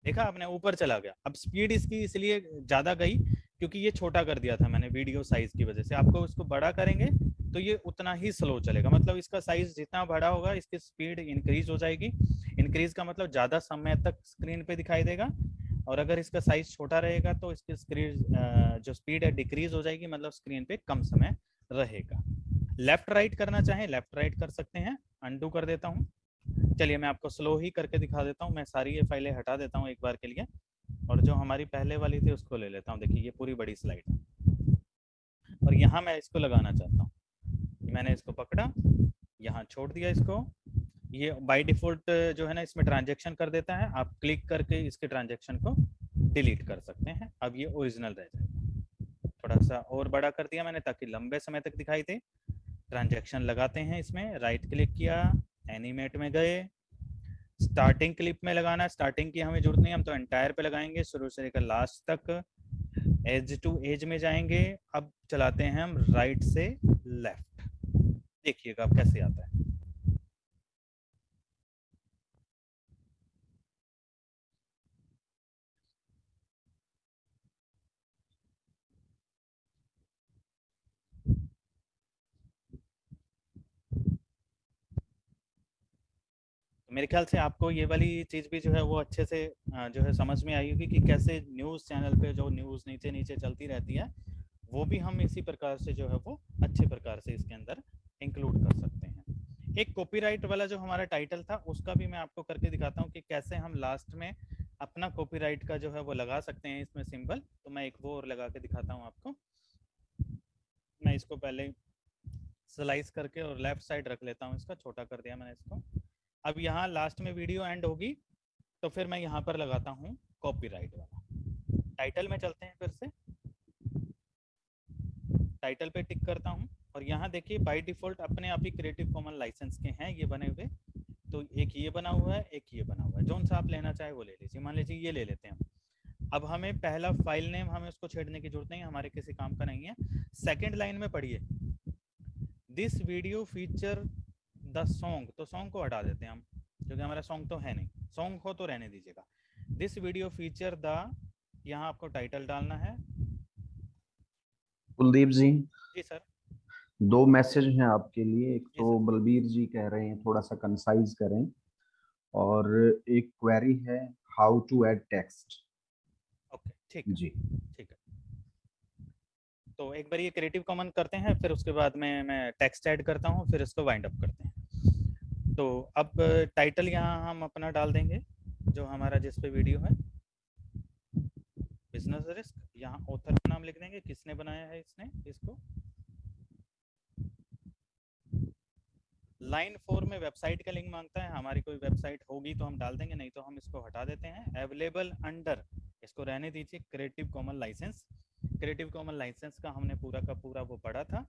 देखा आपने, ऊपर चला गया। अब स्पीड इसकी इसलिए ज़्यादा गई क्योंकि ये छोटा कर दिया था मैंने वीडियो साइज़ की वजह से। आपको इसको बड़ा करेंगे तो ये उतना ही स्लो चलेगा। मतलब इसका साइज़ जितना बड़ा होगा, इसकी स्पीड इंक्रीज हो जाएगी। इंक्रीज का मतलब ज़्यादा समय तक स्क्रीन पे दिखाई देगा। और अगर इसका साइज़ छोटा रहेगा तो इसकी स्क्रीन जो स्पीड है डिक्रीज हो जाएगी मतलब स्क्रीन पे कम समय रहेगा। लेफ़्ट राइट करना चाहें लेफ़्ट राइट कर सकते हैं। अंडू कर देता हूँ। चलिए मैं आपको स्लो ही करके दिखा देता हूँ, मैं सारी ये फाइलें हटा देता हूँ एक बार के लिए और जो हमारी पहले वाली थी उसको ले लेता हूँ। देखिए, ये पूरी बड़ी स्लाइड है। और यहाँ मैं इसको लगाना चाहता हूँ। मैंने इसको पकड़ा, यहाँ छोड़ दिया इसको। ये बाय डिफ़ॉल्ट जो है ना, इसमें ट्रांजेक्शन कर देता है। आप क्लिक करके इसके ट्रांजेक्शन को डिलीट कर सकते हैं। अब ये ओरिजिनल रह जाएगा। थोड़ा सा और बड़ा कर दिया मैंने ताकि लंबे समय तक दिखाई दे। ट्रांजेक्शन लगाते हैं इसमें। राइट क्लिक किया एनिमेट में गए स्टार्टिंग क्लिप में लगाना स्टार्टिंग की हमें ज़रूरत नहीं, हम तो एंटायर पे लगाएँगे, शुरू से लेकर लास्ट तक एज टू एज में जाएँगे, अब चलाते हैं हम राइट से लेफ़्ट देखिएगा, अब कैसे आता है। मेरे ख्याल से आपको ये वाली चीज़ भी जो है वो अच्छे से जो है समझ में आई होगी कि कैसे न्यूज़ चैनल पे जो न्यूज़ नीचे नीचे चलती रहती है, वो भी हम इसी प्रकार से जो है वो अच्छे प्रकार से इसके अंदर इंक्लूड कर सकते हैं। एक कॉपीराइट वाला जो हमारा टाइटल था, उसका भी मैं आपको करके दिखाता हूँ कि कैसे हम लास्ट में अपना कॉपीराइट का जो है वो लगा सकते हैं इसमें सिंबल तो मैं एक वो और लगा के दिखाता हूँ आपको। मैं इसको पहले स्लाइस करके और लेफ़्ट साइड रख लेता हूँ इसका, छोटा कर दिया मैंने इसको। अब यहाँ लास्ट में वीडियो एंड होगी तो फिर मैं यहाँ पर लगाता हूँ कॉपीराइट वाला। टाइटल में चलते हैं फिर से। टाइटल पे टिक करता हूँ, और यहाँ देखिए बाय डिफ़ॉल्ट अपने आप ही क्रिएटिव कॉमन लाइसेंस के हैं, ये बने हुए। तो एक ये बना हुआ है, एक ये बना हुआ है। जोन सा आप लेना चाहे वो ले लीजिए। मान लीजिए ये ले लेते हैं। अब हमें पहला फ़ाइल नेम हमें उसको छेड़ने की ज़रूरत नहीं हमारे किसी काम का नहीं है। सेकेंड लाइन में पढ़िए। This video feature the song तो सॉन्ग को हटा देते हैं हम क्योंकि हमारा सॉन्ग तो है नहीं। सॉन्ग हो तो रहने दीजिएगा। दिस वीडियो फीचर द यहाँ आपको टाइटल डालना है। कुलदीप जी। जी सर दो मैसेज हैं आपके लिए। एक तो बलबीर जी कह रहे हैं थोड़ा सा कंसाइज करें। और एक क्वेरी है how to add text okay ठीक जी। ठीक है। तो एक बार ये क्रिएटिव कॉमन करते हैं, फिर उसके बाद में मैं टेक्स्ट ऐड करता हूँ, फिर इसको वाइंड अप करते हैं। तो अब टाइटल यहाँ हम अपना डाल देंगे, जो हमारा जिस पे वीडियो है। बिज़नेस रिस्क यहाँ ऑथर का नाम लिख देंगे, किसने बनाया है इसने, इसको? लाइन फोर में वेबसाइट का लिंक माँगता है, हमारी कोई वेबसाइट होगी तो हम डाल देंगे, नहीं तो हम इसको हटा देते हैं। अवेलेबल अंडर, इसको रहने दीजिए creative common licence creative common licence का हमने पूरा का पूरा वो पढ़ा था।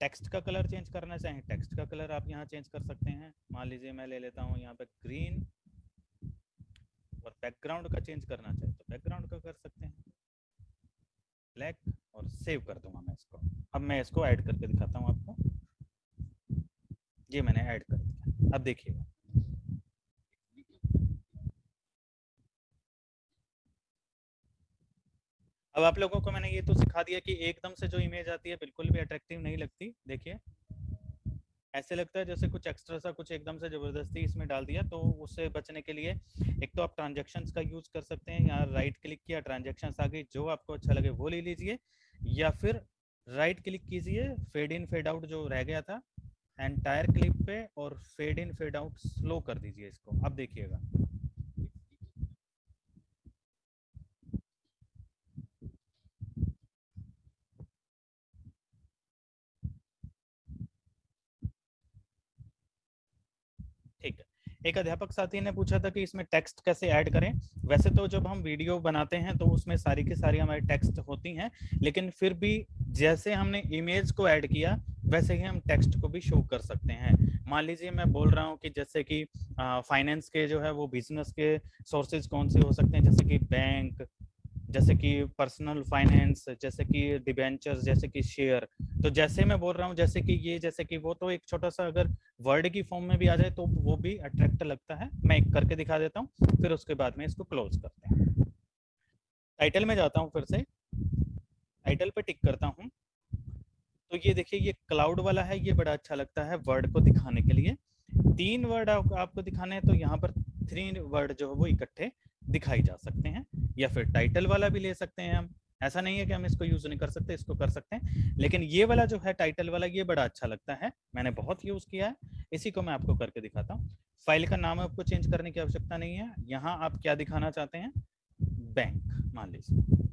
टेक्स्ट का कलर चेंज करना चाहें टेक्स्ट का कलर आप यहाँ चेंज कर सकते हैं। मान लीजिए मैं ले लेता हूँ यहाँ पे ग्रीन और बैकग्राउंड का चेंज करना चाहे तो बैकग्राउंड का कर सकते हैं। ब्लैक और सेव कर दूँगा मैं इसको। अब मैं इसको ऐड करके दिखाता हूँ आपको। ये मैंने ऐड कर दिया। अब देखिएगा अब आप लोगों को मैंने ये तो सिखा दिया कि एकदम से जो इमेज आती है, बिल्कुल भी अट्रैक्टिव नहीं लगती। देखिए। ऐसे लगता है जैसे कुछ एक्स्ट्रा सा, कुछ एकदम से ज़बरदस्ती इसमें डाल दिया तो उससे बचने के लिए एक तो आप ट्रांजेक्शन्स का यूज़ कर सकते हैं यहाँ राइट क्लिक किया ट्रांजेक्शन आ गई, जो आपको अच्छा लगे वो ले लीजिए, या फिर राइट क्लिक कीजिए फेड इन फेड आउट जो रह गया था एंटायर क्लिप पे और fade in fade out slow कर दीजिए इसको। अब देखिएगा ठीक है एक अध्यापक साथी ने पूछा था कि इसमें टेक्स्ट कैसे ऐड करें। वैसे तो जब हम वीडियो बनाते हैं तो उसमें सारी की सारी हमारी टेक्स्ट होती हैं, लेकिन फिर भी जैसे हमने इमेज को ऐड किया, वैसे ही हम टेक्स्ट को भी शो कर सकते हैं। मान लीजिए मैं बोल रहा हूँ कि जैसे कि फाइनेंस के जो है वो बिज़नेस के सोर्सेज कौन से हो सकते हैं, जैसे कि बैंक जैसे कि पर्सनल फाइनेंस जैसे कि डिबेंचर्स जैसे कि शेयर तो जैसे मैं बोल रहा हूँ जैसे कि ये जैसे कि वो तो एक छोटा सा अगर वर्ड की फॉर्म में भी आ जाए तो वो भी अट्रैक्ट लगता है। मैं एक करके दिखा देता हूँ फिर उसके बाद में इसको क्लोज करते हैं। टाइटल में जाता हूँ फिर से। टाइटल पे टिक करता हूँ। तो ये देखिए ये क्लाउड वाला है ये बड़ा अच्छा लगता है वर्ड को दिखाने के लिए। तीन वर्ड आप, आपको दिखाने हैं तो यहाँ पर थ्री वर्ड जो है वो इकट्ठे दिखाई जा सकते हैं। या फिर टाइटल वाला भी ले सकते हैं हम। ऐसा नहीं है कि हम इसको यूज़ नहीं कर सकते, इसको कर सकते हैं। लेकिन ये वाला जो है टाइटल वाला, ये बड़ा अच्छा लगता है। मैंने बहुत यूज़ किया है। इसी को मैं आपको करके दिखाता हूँ। फ़ाइल का नाम आपको चेंज करने की आवश्यकता नहीं है। यहाँ आप क्या दिखाना चाहते हैं? बैंक मान लीजिए।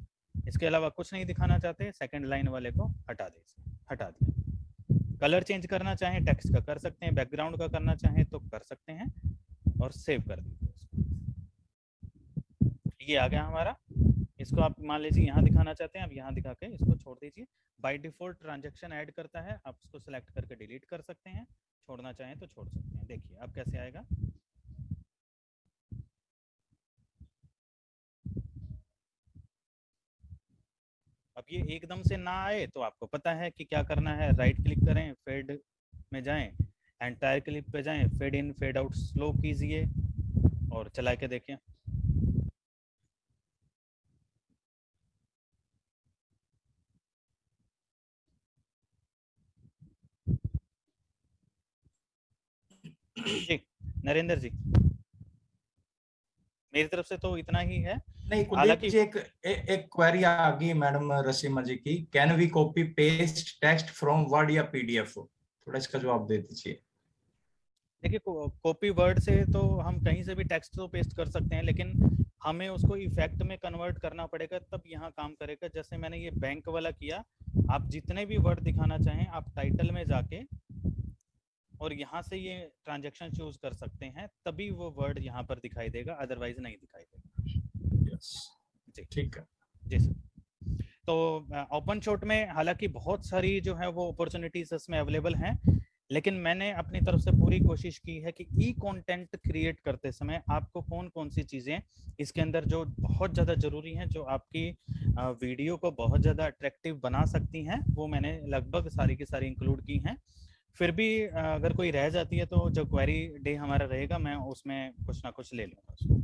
इसके अलावा कुछ नहीं दिखाना चाहते। सेकंड लाइन वाले को हटा दीजिए। हटा दिया। कलर चेंज करना चाहें टेक्स्ट का कर सकते हैं बैकग्राउंड का करना चाहें तो कर सकते हैं और सेव कर दीजिए। ये आ गया हमारा। इसको आप मान लीजिए यहाँ दिखाना चाहते हैं, अब यहाँ दिखा के इसको छोड़ दीजिए। बाय डिफ़ॉल्ट ट्रांजेक्शन ऐड करता है, आप इसको सेलेक्ट करके डिलीट कर सकते हैं। छोड़ना चाहें तो छोड़ सकते हैं। देखिए, अब कैसे आएगा? अब ये एकदम से ना आए तो आपको पता है कि क्या करना है। राइट क्लिक करें फेड में जाएँ एंटायर क्लिप पे जाएँ fade in fade out slow कीजिए और चला के देखें। जी नरेंद्र जी। मेरी तरफ़ से तो इतना ही है। नहीं कुलदीप जी एक ए, एक क्वेरी आ गई मैडम रसीमा जी की can we copy paste text from Word या पीडीएफ थोड़ा इसका जवाब दे दीजिए। देखिए कॉपी वर्ड से तो हम कहीं से भी टेक्स्ट तो पेस्ट कर सकते हैं लेकिन हमें उसको इफ़ेक्ट में कन्वर्ट करना पड़ेगा तब यहाँ काम करेगा। जैसे मैंने ये बैंक वाला किया आप जितने भी वर्ड दिखाना चाहें आप टाइटल में जाके और यहाँ से ये ट्रांजेक्शन चूज़ कर सकते हैं तभी वो वर्ड यहाँ पर दिखाई देगा अदरवाइज़ नहीं दिखाई देगा। यस जी। ठीक है। जी सर। तो ओपन शॉट में हालाँकि बहुत सारी जो है वो अपॉर्चुनिटीज़ इसमें अवेलेबल हैं लेकिन मैंने अपनी तरफ़ से पूरी कोशिश की है कि ई कंटेंट क्रिएट करते समय आपको कौन कौन सी चीज़ें इसके अंदर जो बहुत ज़्यादा ज़रूरी हैं जो आपकी वीडियो को बहुत ज़्यादा अट्रैक्टिव बना सकती हैं वो मैंने लगभग सारी की सारी इंक्लूड की हैं। फिर भी अगर कोई रह जाती है तो जो क्वेरी डे हमारा रहेगा, मैं उसमें कुछ ना कुछ ले लूँगा उसको।